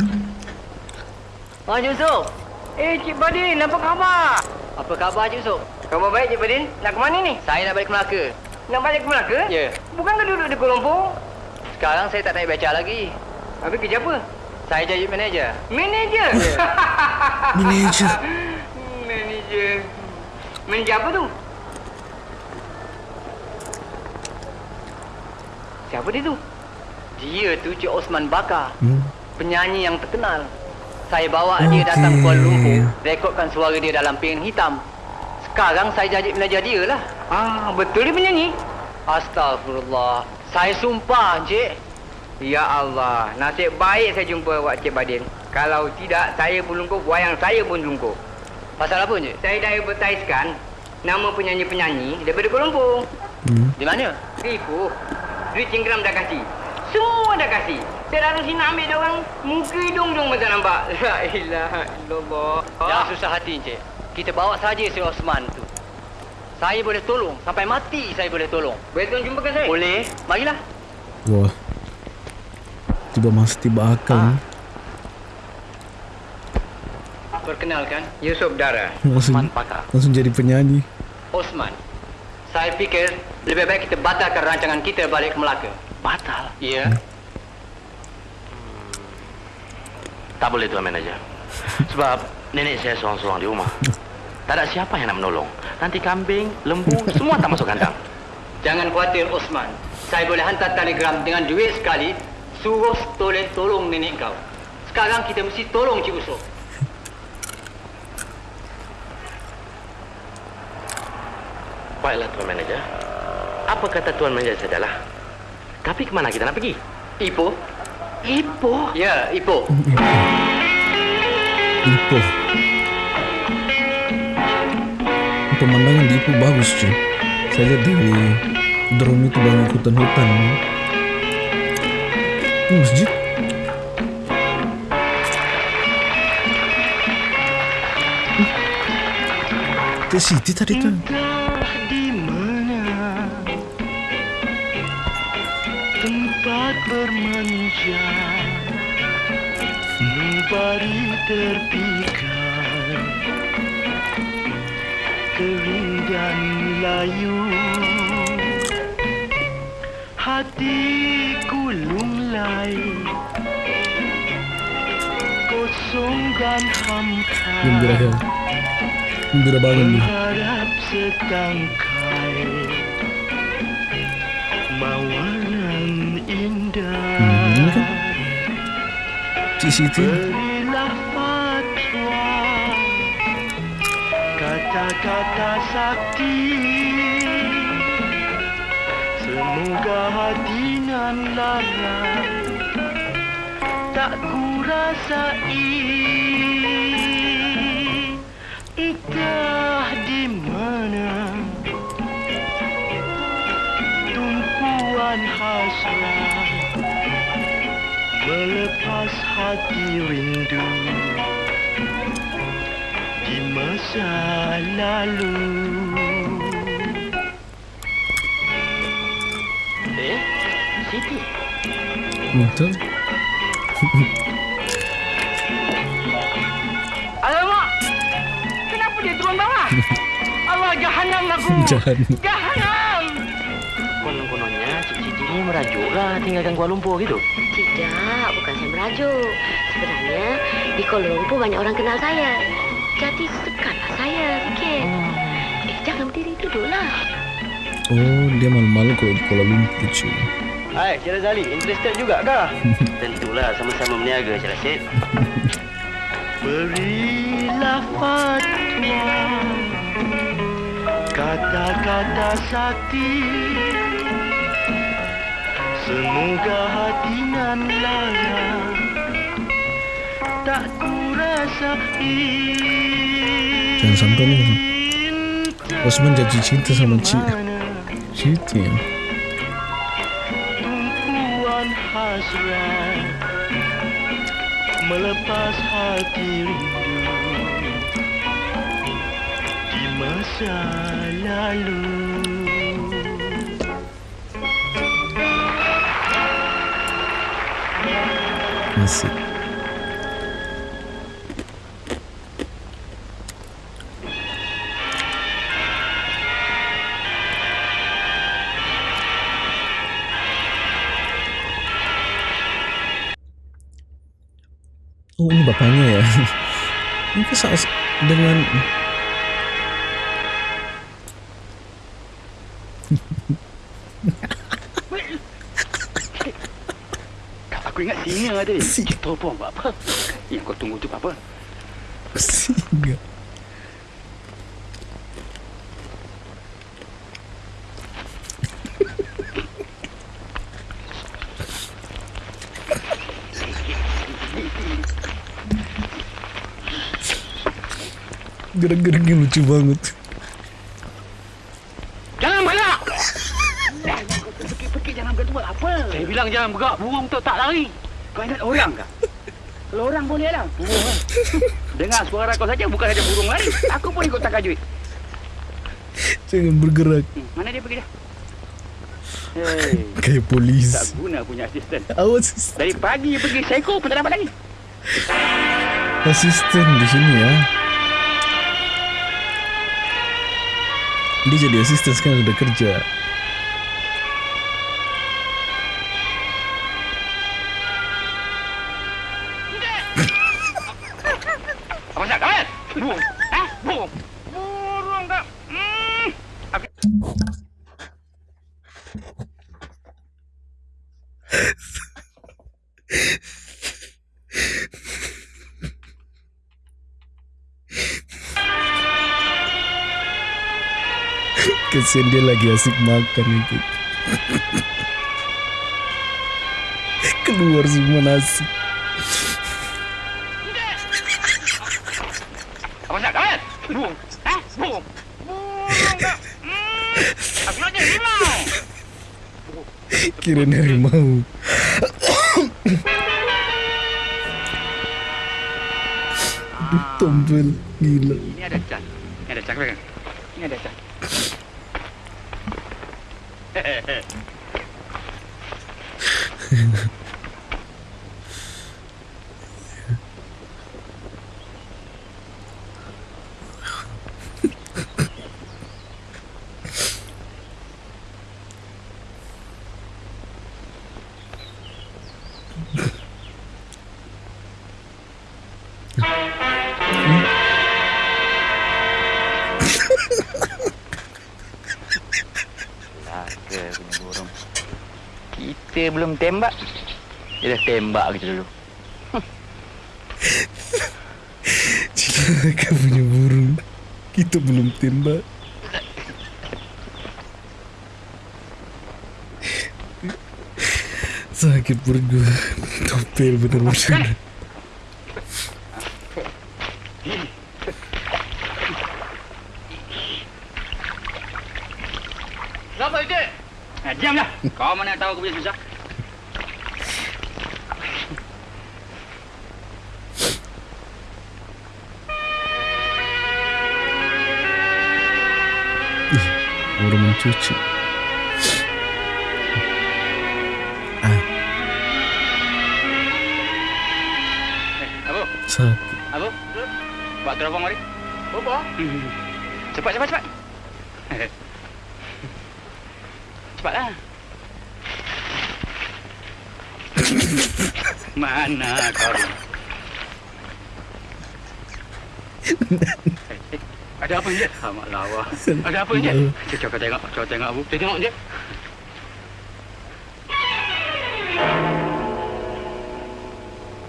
Ha, Cik Usuk. Eh, Cik Badin, apa khabar? Apa khabar, Cik Usuk? Khabar baik, Cik Badin. Nak ke mana ni? Saya nak balik ke Melaka. Nak balik ke Melaka? Ya. Bukankah duduk di Kuala Lumpur? Sekarang saya tak naik beca lagi. Habis kerja apa? Saya jadi manager. Manager? Manager. manager. Manager apa tu? Siapa dia tu? Dia tu Cik Osman Bakar. Hmm. Penyanyi yang terkenal. Saya bawa Okey. dia datang Kuala Lumpur, rekodkan suara dia dalam piring hitam. Sekarang saya jadi manager dia lah. Ah, betul dia penyanyi? Astagfirullah. Saya sumpah, Encik. Ya Allah, nasib baik saya jumpa Wak Cik Badin. Kalau tidak, saya pun lungkup, wayang saya pun lungkup. Pasal apa, Encik? Saya dah advertisekan nama penyanyi-penyanyi daripada Kuala Lumpur. Hmm. Di mana? Di Ipoh. Duit cinggram dah kasih. Semua dah kasih. Saya datang sini ambil dia orang muka hidung dong macam nampak. La ilaha illallah. Jangan susah hati, Encik. Kita bawa saja si Osman tu. Saya boleh tolong. Sampai mati saya boleh tolong. Boleh tuan jumpakan saya? Boleh. Marilah. Wah. Tiba masa tiba akal. Ni. Perkenalkan, Yusuf Dara. Langsung, Osman Pakar. langsung jadi penyanyi. Osman. Saya fikir lebih baik kita batalkan rancangan kita balik ke Melaka. Batal? Ya. Tak boleh tuan manager. Sebab nenek saya seorang-seorang di rumah. Tak ada siapa yang nak menolong. Nanti kambing, lembu, semua tak masuk kandang. Jangan khawatir Osman. Saya boleh hantar telegram dengan duit sekali. Suruh toleh tolong nenek kau. Sekarang kita mesti tolong Cik Usop. Baiklah tuan manager. Apa kata tuan manager sajalah. Tapi ke mana kita nak pergi? Ipoh? Ipoh. Ya, Ipoh. Ipoh. Pemandangan di Ipoh bagus cuy. Saya lihat dari drone itu banyak hutan-hutan. Ini masjid. Ke Siti tadi tuh. Bermanja Nubari terpikat Kering dan layu Hatiku lunglai Kosong dan hampa Gembira ya. Gembira banget nih. Berharap setangkai Cik Siti. Kata-kata sakti. Semoga hati nan lara Tak ku rasai Entah di mana tumpuan hasrat melepas hati rindu di masa lalu. Eh, Siti. Betul? Alamak! Kenapa dia turun bawah? Allah, jahanam aku! Jahan. Jahanam! Konon-kononnya Cik-Cik ni merajuk lah tinggalkan Kuala Lumpur gitu. Merajuk. Sebenarnya di Kuala Lumpur banyak orang kenal saya. Jadi sekarang saya sikit. Eh, jangan berdiri duduklah. Oh, dia malu-malu kalau di Kuala Lumpur cuy. Hai, Cik Razali, interested juga kah? Tentulah, sama-sama berniaga, Cik Rashid. Berilah fatwa Kata-kata sakti Semoga hati nan lara Tak Jangan sampai nih. Osman jatuh cinta sama Cik. Cik ya. Tumpuan hasrat Melepas hati rindu Di masa lalu Masih. Bapaknya ya Ini kan sa- dengan Aku ingat singa tadi. Kita pun buat apa? Yang kau tunggu tu apa? Singa Gerak-geraknya lucu banget Jangan banyak! Pergi-pergi jangan bergerak buat apa? Saya bilang jangan bergerak. Burung tu tak lari. Kau ingat orang kah? Kalau orang boleh lah. Burung? Dengar suara kau saja bukan saja burung lari. Aku pun ikut takajui. Jangan bergerak Hmm, mana dia pergi dah? Hei, Kayak polis tak guna punya asisten. Awas Dari pagi pergi seko pun tak dapat lagi. asisten di sini ya. Dia jadi asisten sekarang sudah kerja. Burung. Kau. Hmm. Aku... Kesian dia lagi asik makan itu. Keluar semua nasi. Nak kawan? Aku nak jadi harimau. Kira harimau. Aduh, tombol gila. Ini ada can. Ini ada kan? Ini ada can. Hehehehe dia belum tembak, dia dah tembak kita dulu. Celaka punya burung. Kita belum tembak. Sakit perut gue. Topel bener-bener. Kenapa itu? Eh, nah, diamlah. Kau mana tahu aku punya susah? Mencuci. Ah, Eh, Abu. sakit. Abu. Buat teropong mari. Apa? Cepat, cepat, cepat. Cepatlah. Mana kau Ada apa je? Amat lawa. Ada apa je? Cuba kau tengok, cuba tengok Abu. Cuba tengok je.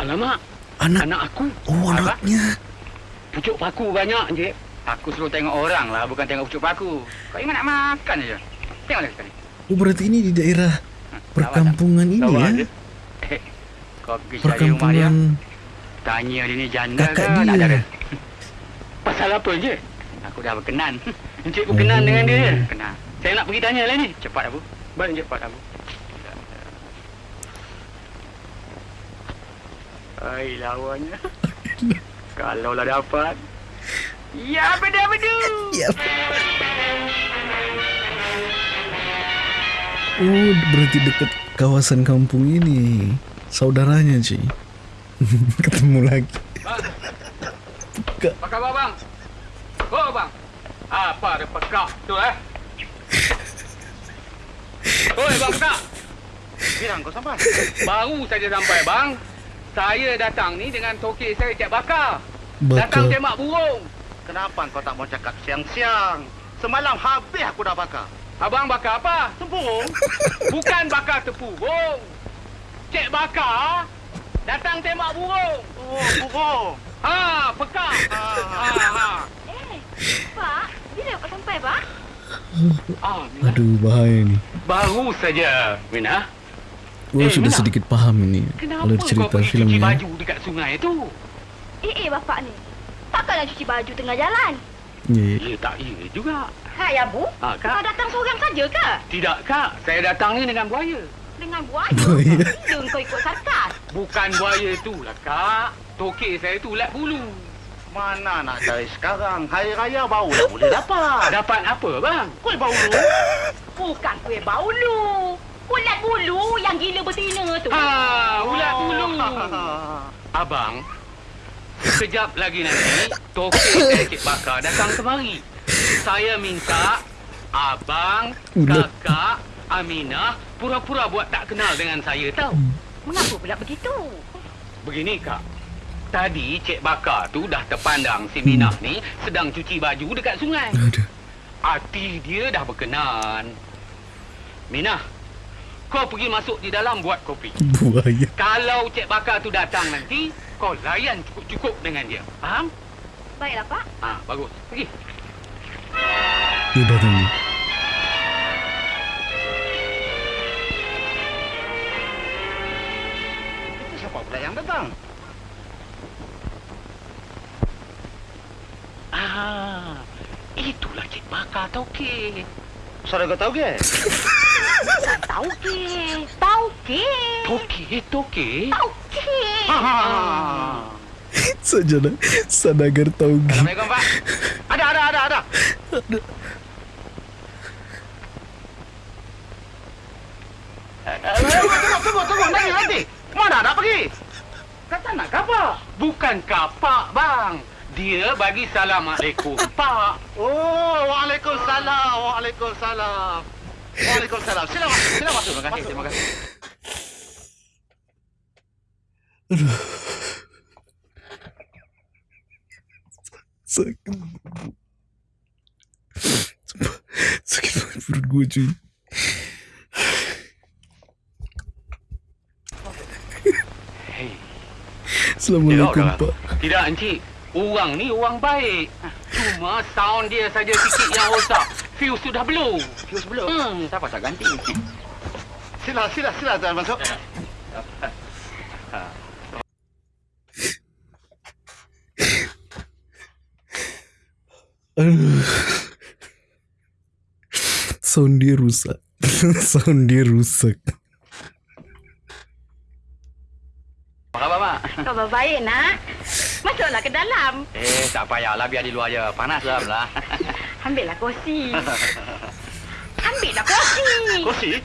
Alamak, Anak. anak aku. Oh, anaknya. Pucuk paku banyak je. Aku suruh tengok orang lah, bukan tengok pucuk paku. Kau ingat nak makan je. Tengoklah sekali. Oh, berarti ini di daerah perkampungan ini ya? Eh, kau pergi cari rumah dia. Perkampungan Tanya dia ni janda kakak ke nak dia. dara? Pasal apa je? Aku dah berkenan. Encik berkenan dengan dia. Kenal. Saya nak pergi tanya lah ni. Cepat Abu. Balik cepat Abu. Ai lawannya. Kalau lah dapat. Ya bedu-bedu. Ya. Oh, berarti dekat kawasan kampung ini. Saudaranya, Ci. Ketemu lagi. Bang. Apa khabar bang? Oh bang. Apa ada pekak tu eh? Oi bang pekak. Bilang kau sampai. Baru saja sampai bang. Saya datang ni dengan tokek saya Cik Bakar. Datang Bakar. tembak burung. Kenapa kau tak mau cakap siang-siang? Semalam habis aku dah bakar. Abang bakar apa? Tepung? Bukan bakar tepurung. Cik Bakar datang tembak burung. Oh, burung. Ha, pekak. Ha, ha. Eh, Pak, bila Pak sampai, Pak? Ah, Mina. Aduh, bahaya ni. Baru saja, Mina. Oh, Eh, sudah Mina. sedikit paham ini. Kenapa kau cerita pergi cuci baju dekat sungai tu? Eh, eh, bapak ni. Takkanlah cuci baju tengah jalan. Ya, ya. Ya, tak iya juga. Hai, Abu. Ha, Kau Kak? datang seorang saja ke? Tidak, Kak. Saya datang ni dengan buaya. Dengan buaya? Buaya. Bila kau ikut sarkas? Bukan buaya tu lah, Kak. Tokek saya tu ulat bulu. Mana nak cari sekarang? Hari raya baru dah boleh dapat. Dapat apa, bang? Kuih bau lu. Bukan kuih baulu. Ulat bulu yang gila betina tu. Ha, ulat bulu. Abang, sekejap lagi nanti tokek Cik Bakar datang kemari. Saya minta abang, kakak, Aminah pura-pura buat tak kenal dengan saya tau. Mengapa pula begitu? Begini kak. Tadi Cik Bakar tu dah terpandang si Minah ni sedang cuci baju dekat sungai. Aduh. Hati dia dah berkenan. Minah, kau pergi masuk di dalam buat kopi. Buaya. Kalau Cik Bakar tu datang nanti, kau layan cukup-cukup dengan dia. Faham? Baiklah, Pak. Ah, bagus. Pergi. Dia datang ni. Itu siapa pula yang datang? Ah, itulah Cik Bakar tokek. Saudara kau tahu ke? Tahu ke? Tahu ke? Tokek, tokek. Tahu ke? Ah. Saja dah. Sadagar tahu gitu. Assalamualaikum, Pak. Ada, ada, ada, ada. Tunggu, tunggu, tunggu. Nanti, nanti. Mana nak pergi? Kata nak kapak. Bukan kapak, bang. Dia bagi salam alaikum, Pak. Oh, Waalaikumsalam. Waalaikumsalam. Waalaikumsalam. Sila masuk, sila masuk. Terima kasih, terima kasih. Sakit. Sumpah, Sakit banget perut gue cuy. Hei, Assalamualaikum Tidak, pak. Tidak, Encik. Orang ni orang baik. Cuma sound dia saja sikit yang rosak. Fuse sudah blow. Fuse belum? Hmm, siapa tak ganti? Sila, sila, sila tuan masuk. Aduh. Sound dia rusak. Sound dia rusak. Apa khabar, Mak? Khabar baik, nak. Masuklah ke dalam. Eh, tak payahlah. Biar di luar je. Panas lah, lah. Ambillah kursi. Ambillah kursi. Kursi?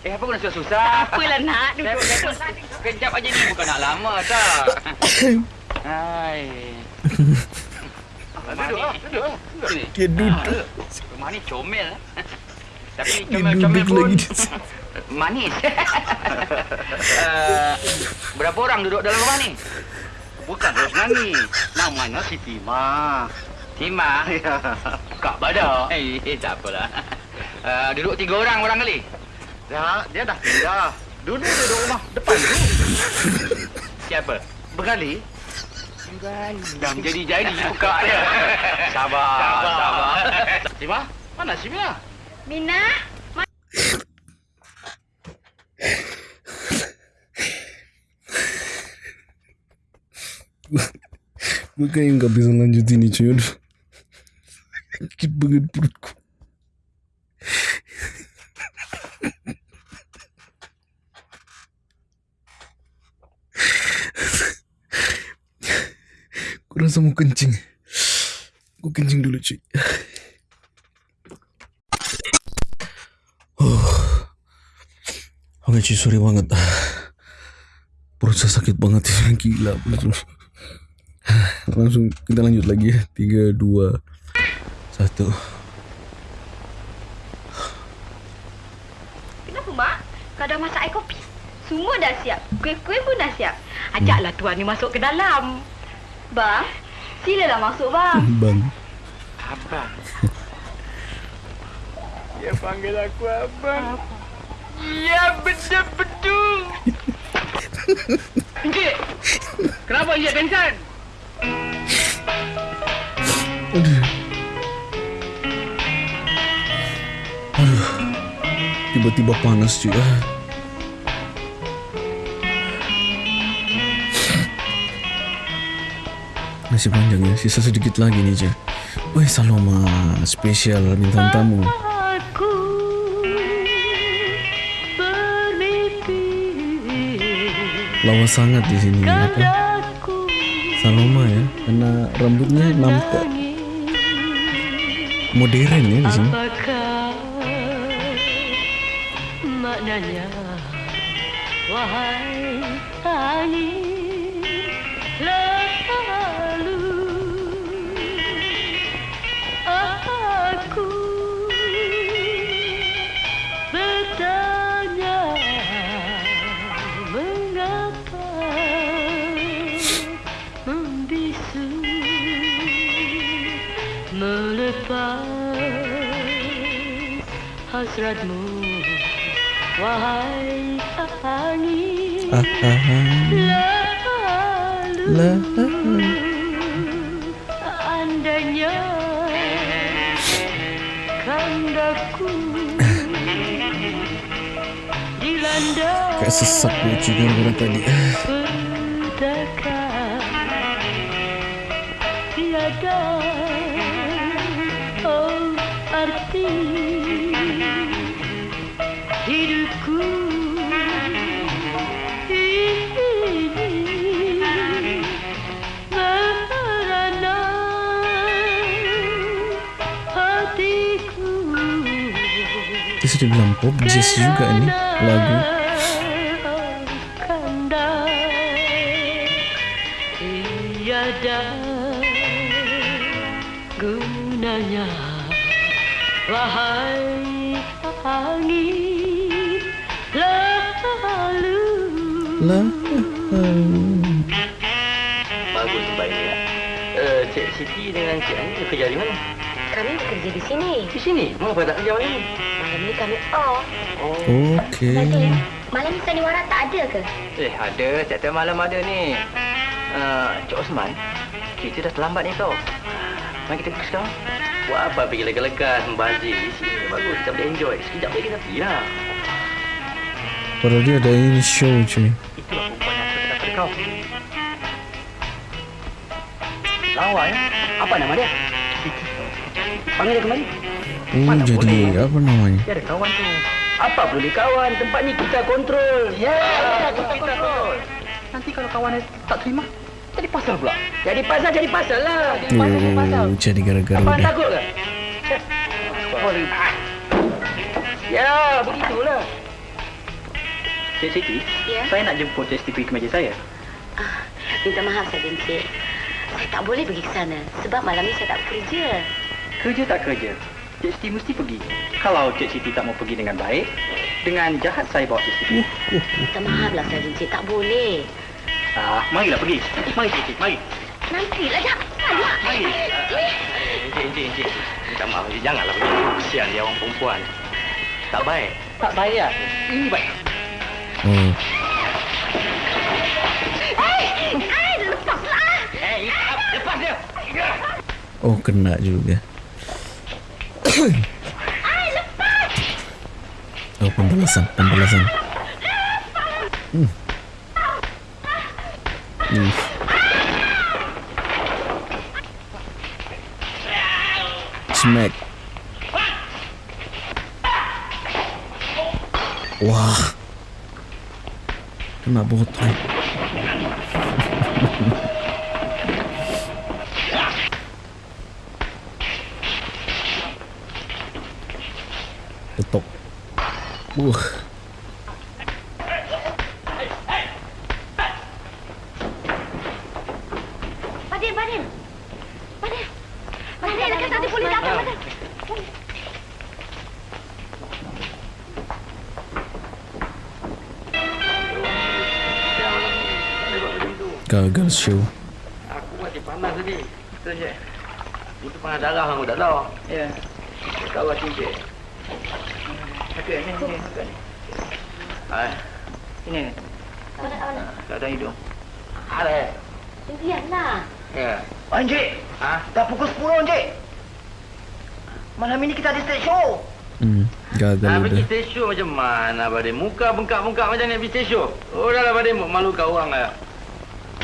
Eh, apa kena susah-susah? Apalah, nak. Duduk, duduk. Kejap aja ni. Bukan nak lama, tak? Hai. Duduk, lah, duduk. lah. Duduk sini. Dia duduk. Ah, Rumah ni comel. Tapi comel-comel pun. Manis. uh, berapa orang duduk dalam rumah ni? Bukan Rosnani. Namanya Siti Ma. Tima. Ya. Kak Badak. Eh, eh tak apalah. Uh, duduk tiga orang orang kali. Ya, dia dah pindah. Dulu dia duduk rumah depan tu. Siapa? Bergali. Dah menjadi-jadi buka dia. Sabar, sabar. sabar. Sima, mana Simia? Mina. Gue kayak nggak bisa lanjut ini cuy. Sakit banget perutku. Gue rasa mau kencing. Gue kencing dulu cuy. Oh. Oke cuy, sorry banget. Perut saya sakit banget ya, gila betul. Langsung kita lanjut lagi ya. Tiga, dua, satu. Kenapa, Mak? Kau dah masak air kopi? Semua dah siap. Kuih-kuih pun dah siap. Ajaklah tuan ni masuk ke dalam. Bang, silalah masuk, bang. Bang. Abang. Dia panggil aku abang. Ya, betul-betul. Encik, kenapa Encik pingsan? Aduh. Aduh. Tiba-tiba panas cuy. Ah. Masih panjang ya, sisa sedikit lagi nih cuy. Wih, Saloma spesial bintang tamu. Lawa sangat di sini. Apa? Saloma ya, karena rambutnya nampak modern ya di sini. Maknanya? Wahai angin hasratmu wahai angin Ah, ah, lalu Lalu. andainya kandaku dilanda Kayak sesak gue cuy gara-gara tadi. Dia sudah bilang pop jazz juga ini lagu. Gunanya Wahai angin lalu Lalu. Bagus baik ya. Uh, Cik Siti dengan Cik Ani kerja di mana? Kami bekerja di sini. Di sini. Mengapa tak kerja malam ni? Malam ni kami off. Okey. Nanti, malam ni sandiwara tak ada ke? Eh, ada. Setiap malam ada ni. Uh, Cik Osman, kita dah terlambat ni tau. Mari kita pergi sekarang. Buat apa pergi lekas-lekas membazir? Di sini bagus. Kita boleh enjoy. Sekejap lagi kita pergi lah. Padahal dia ada ini show cuy. Itulah perempuan yang saya pada kau. Lawa ya? Apa nama dia? Panggil dia kembali. Oh, Mana jadi boleh. apa namanya? Dia ada kawan tu. Apa perlu dikawan? Tempat ni kita kontrol. Ya, kita, kita kontrol. Nanti kalau kawan tak terima, jadi pasal pula. Jadi pasal, jadi pasal lah. Jadi pasal, jadi pasal. Oh, jadi gara-gara Abang takut ke? Ya, begitulah. Cik Siti, Ya? saya nak jemput Cik Siti pergi ke meja saya. Ah, minta maaf saja, Encik. Saya tak boleh pergi ke sana sebab malam ni saya tak bekerja. Kerja tak kerja, Cik Siti mesti pergi. Kalau Cik Siti tak mau pergi dengan baik, dengan jahat saya bawa Cik Siti. Minta maaflah saja, Encik. Tak boleh. Ah, marilah pergi. Mari Cik Siti, mari. Nantilah, janganlah. Mari. Encik, encik, encik. Minta maaf, encik. Janganlah begitu. Kesian dia orang perempuan. Tak baik. Tak baik lah. Ini baik. Hei, hei, lepaslah. Eh, lepas dia. oh kena juga. Oh, pembalasan, pembalasan. Hmm. Hmm. Smack. Wah. Kena. Uh. Stage show. Hmm, gagal Ha, pergi stage show macam mana, Badim? Muka bengkak-bengkak macam ni pergi stage show. Oh, dah lah, Badim. Malu kau orang lah.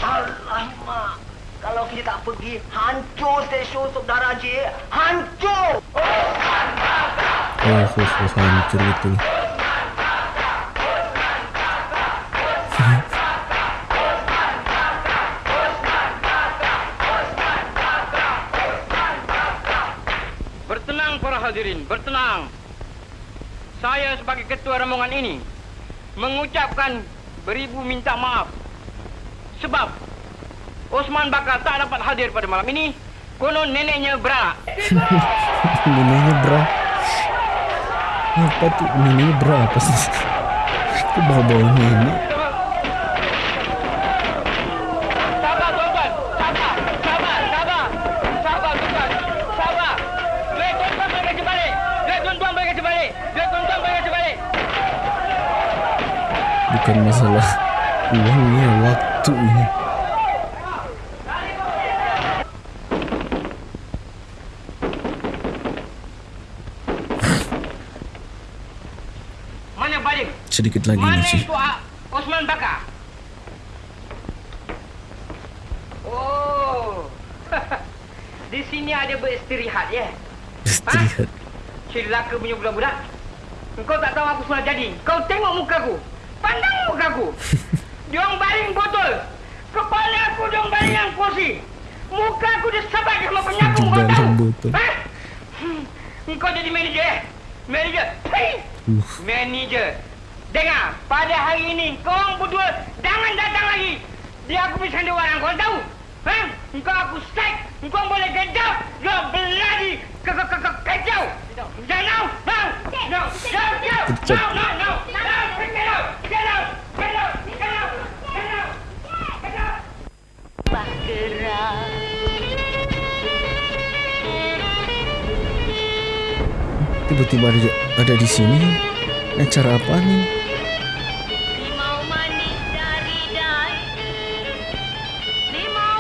Alamak. Kalau kita tak pergi, hancur stage show saudara Encik. Hancur. Oh, oh, oh, hancur betul. Rombongan ini mengucapkan beribu minta maaf. Sebab Osman Bakar tak dapat hadir pada malam ini. Konon neneknya berak. Neneknya bra. Apa tuh neneknya bra apa sih? Bau-bau nenek. Bukan masalah uangnya, waktunya. Mana balik? Sedikit lagi Mana itu ah, Osman Bakar? Oh. Di sini ada beristirahat ya. Istirahat. Celaka punya budak-budak. Engkau tak tahu aku sudah jadi. Kau tengok mukaku. Pandang mukaku. Diorang baling botol. Kepala aku diorang baling yang kursi. Muka aku disabat sama penyapu kau Dalam tahu. botol. Ha? Hmm. Engkau jadi manager eh? Manager. Hei! Uh, Manager. Dengar, pada hari ini kau orang berdua jangan datang lagi. Dia aku bisa dua orang kau tahu. Ha? Engkau aku sack. Engkau boleh gedap. Kau beladi. Ke ke ke ke kacau. Jangan now. Now. No. No. No. Kecap. No. No. No. No. Tiba-tiba ada, ada di sini. Acara apa nih? Limau manis dari daun Limau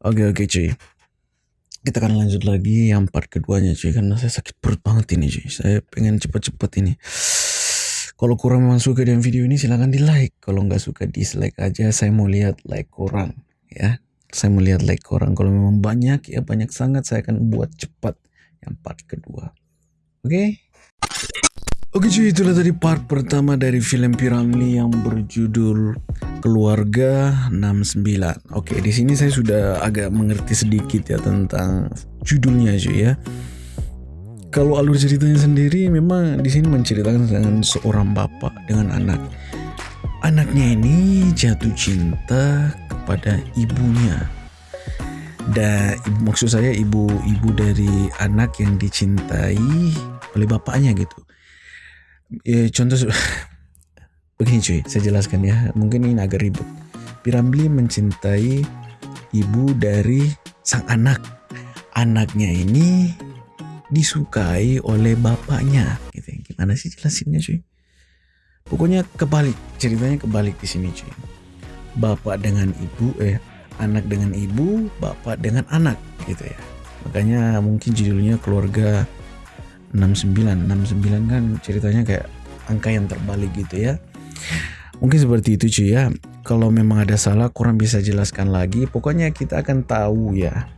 Oke oke cuy. Kita akan lanjut lagi yang part keduanya cuy karena saya sakit perut banget ini cuy. Saya pengen cepet-cepet ini. Kalau kurang memang suka dengan video ini silahkan di like. Kalau nggak suka dislike aja. Saya mau lihat like kurang ya. Saya mau lihat like kurang. Kalau memang banyak ya banyak sangat saya akan buat cepat yang part kedua. Oke. Oke cuy, itulah tadi part pertama dari film Piramli yang berjudul Keluarga 69. Oke, di sini saya sudah agak mengerti sedikit ya tentang judulnya cuy ya. Kalau alur ceritanya sendiri memang di sini menceritakan dengan seorang bapak dengan anak. Anaknya ini jatuh cinta kepada ibunya. Dan maksud saya ibu-ibu dari anak yang dicintai oleh bapaknya gitu ya, contoh begini cuy saya jelaskan ya. Mungkin ini agak ribet. Piramli mencintai ibu dari sang anak. Anaknya ini disukai oleh bapaknya. Gitu gimana sih jelasinnya cuy? Pokoknya kebalik ceritanya kebalik di sini cuy. Bapak dengan ibu eh anak dengan ibu bapak dengan anak gitu ya. Makanya mungkin judulnya keluarga 69 69 kan ceritanya kayak angka yang terbalik gitu ya. Mungkin seperti itu cuy ya. Kalau memang ada salah kurang bisa jelaskan lagi. Pokoknya kita akan tahu ya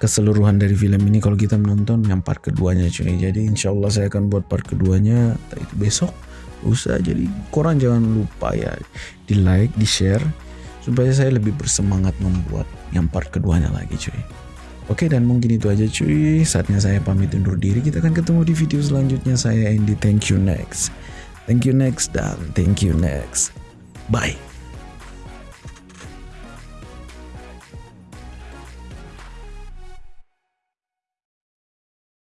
keseluruhan dari film ini kalau kita menonton yang part keduanya cuy jadi insya Allah saya akan buat part keduanya. Itu besok usah jadi kurang jangan lupa ya di like di share supaya saya lebih bersemangat membuat yang part keduanya lagi cuy Oke dan mungkin itu aja cuy. Saatnya saya pamit undur diri. Kita akan ketemu di video selanjutnya. Saya Andy. Thank you next. Thank you next dan thank you next. Bye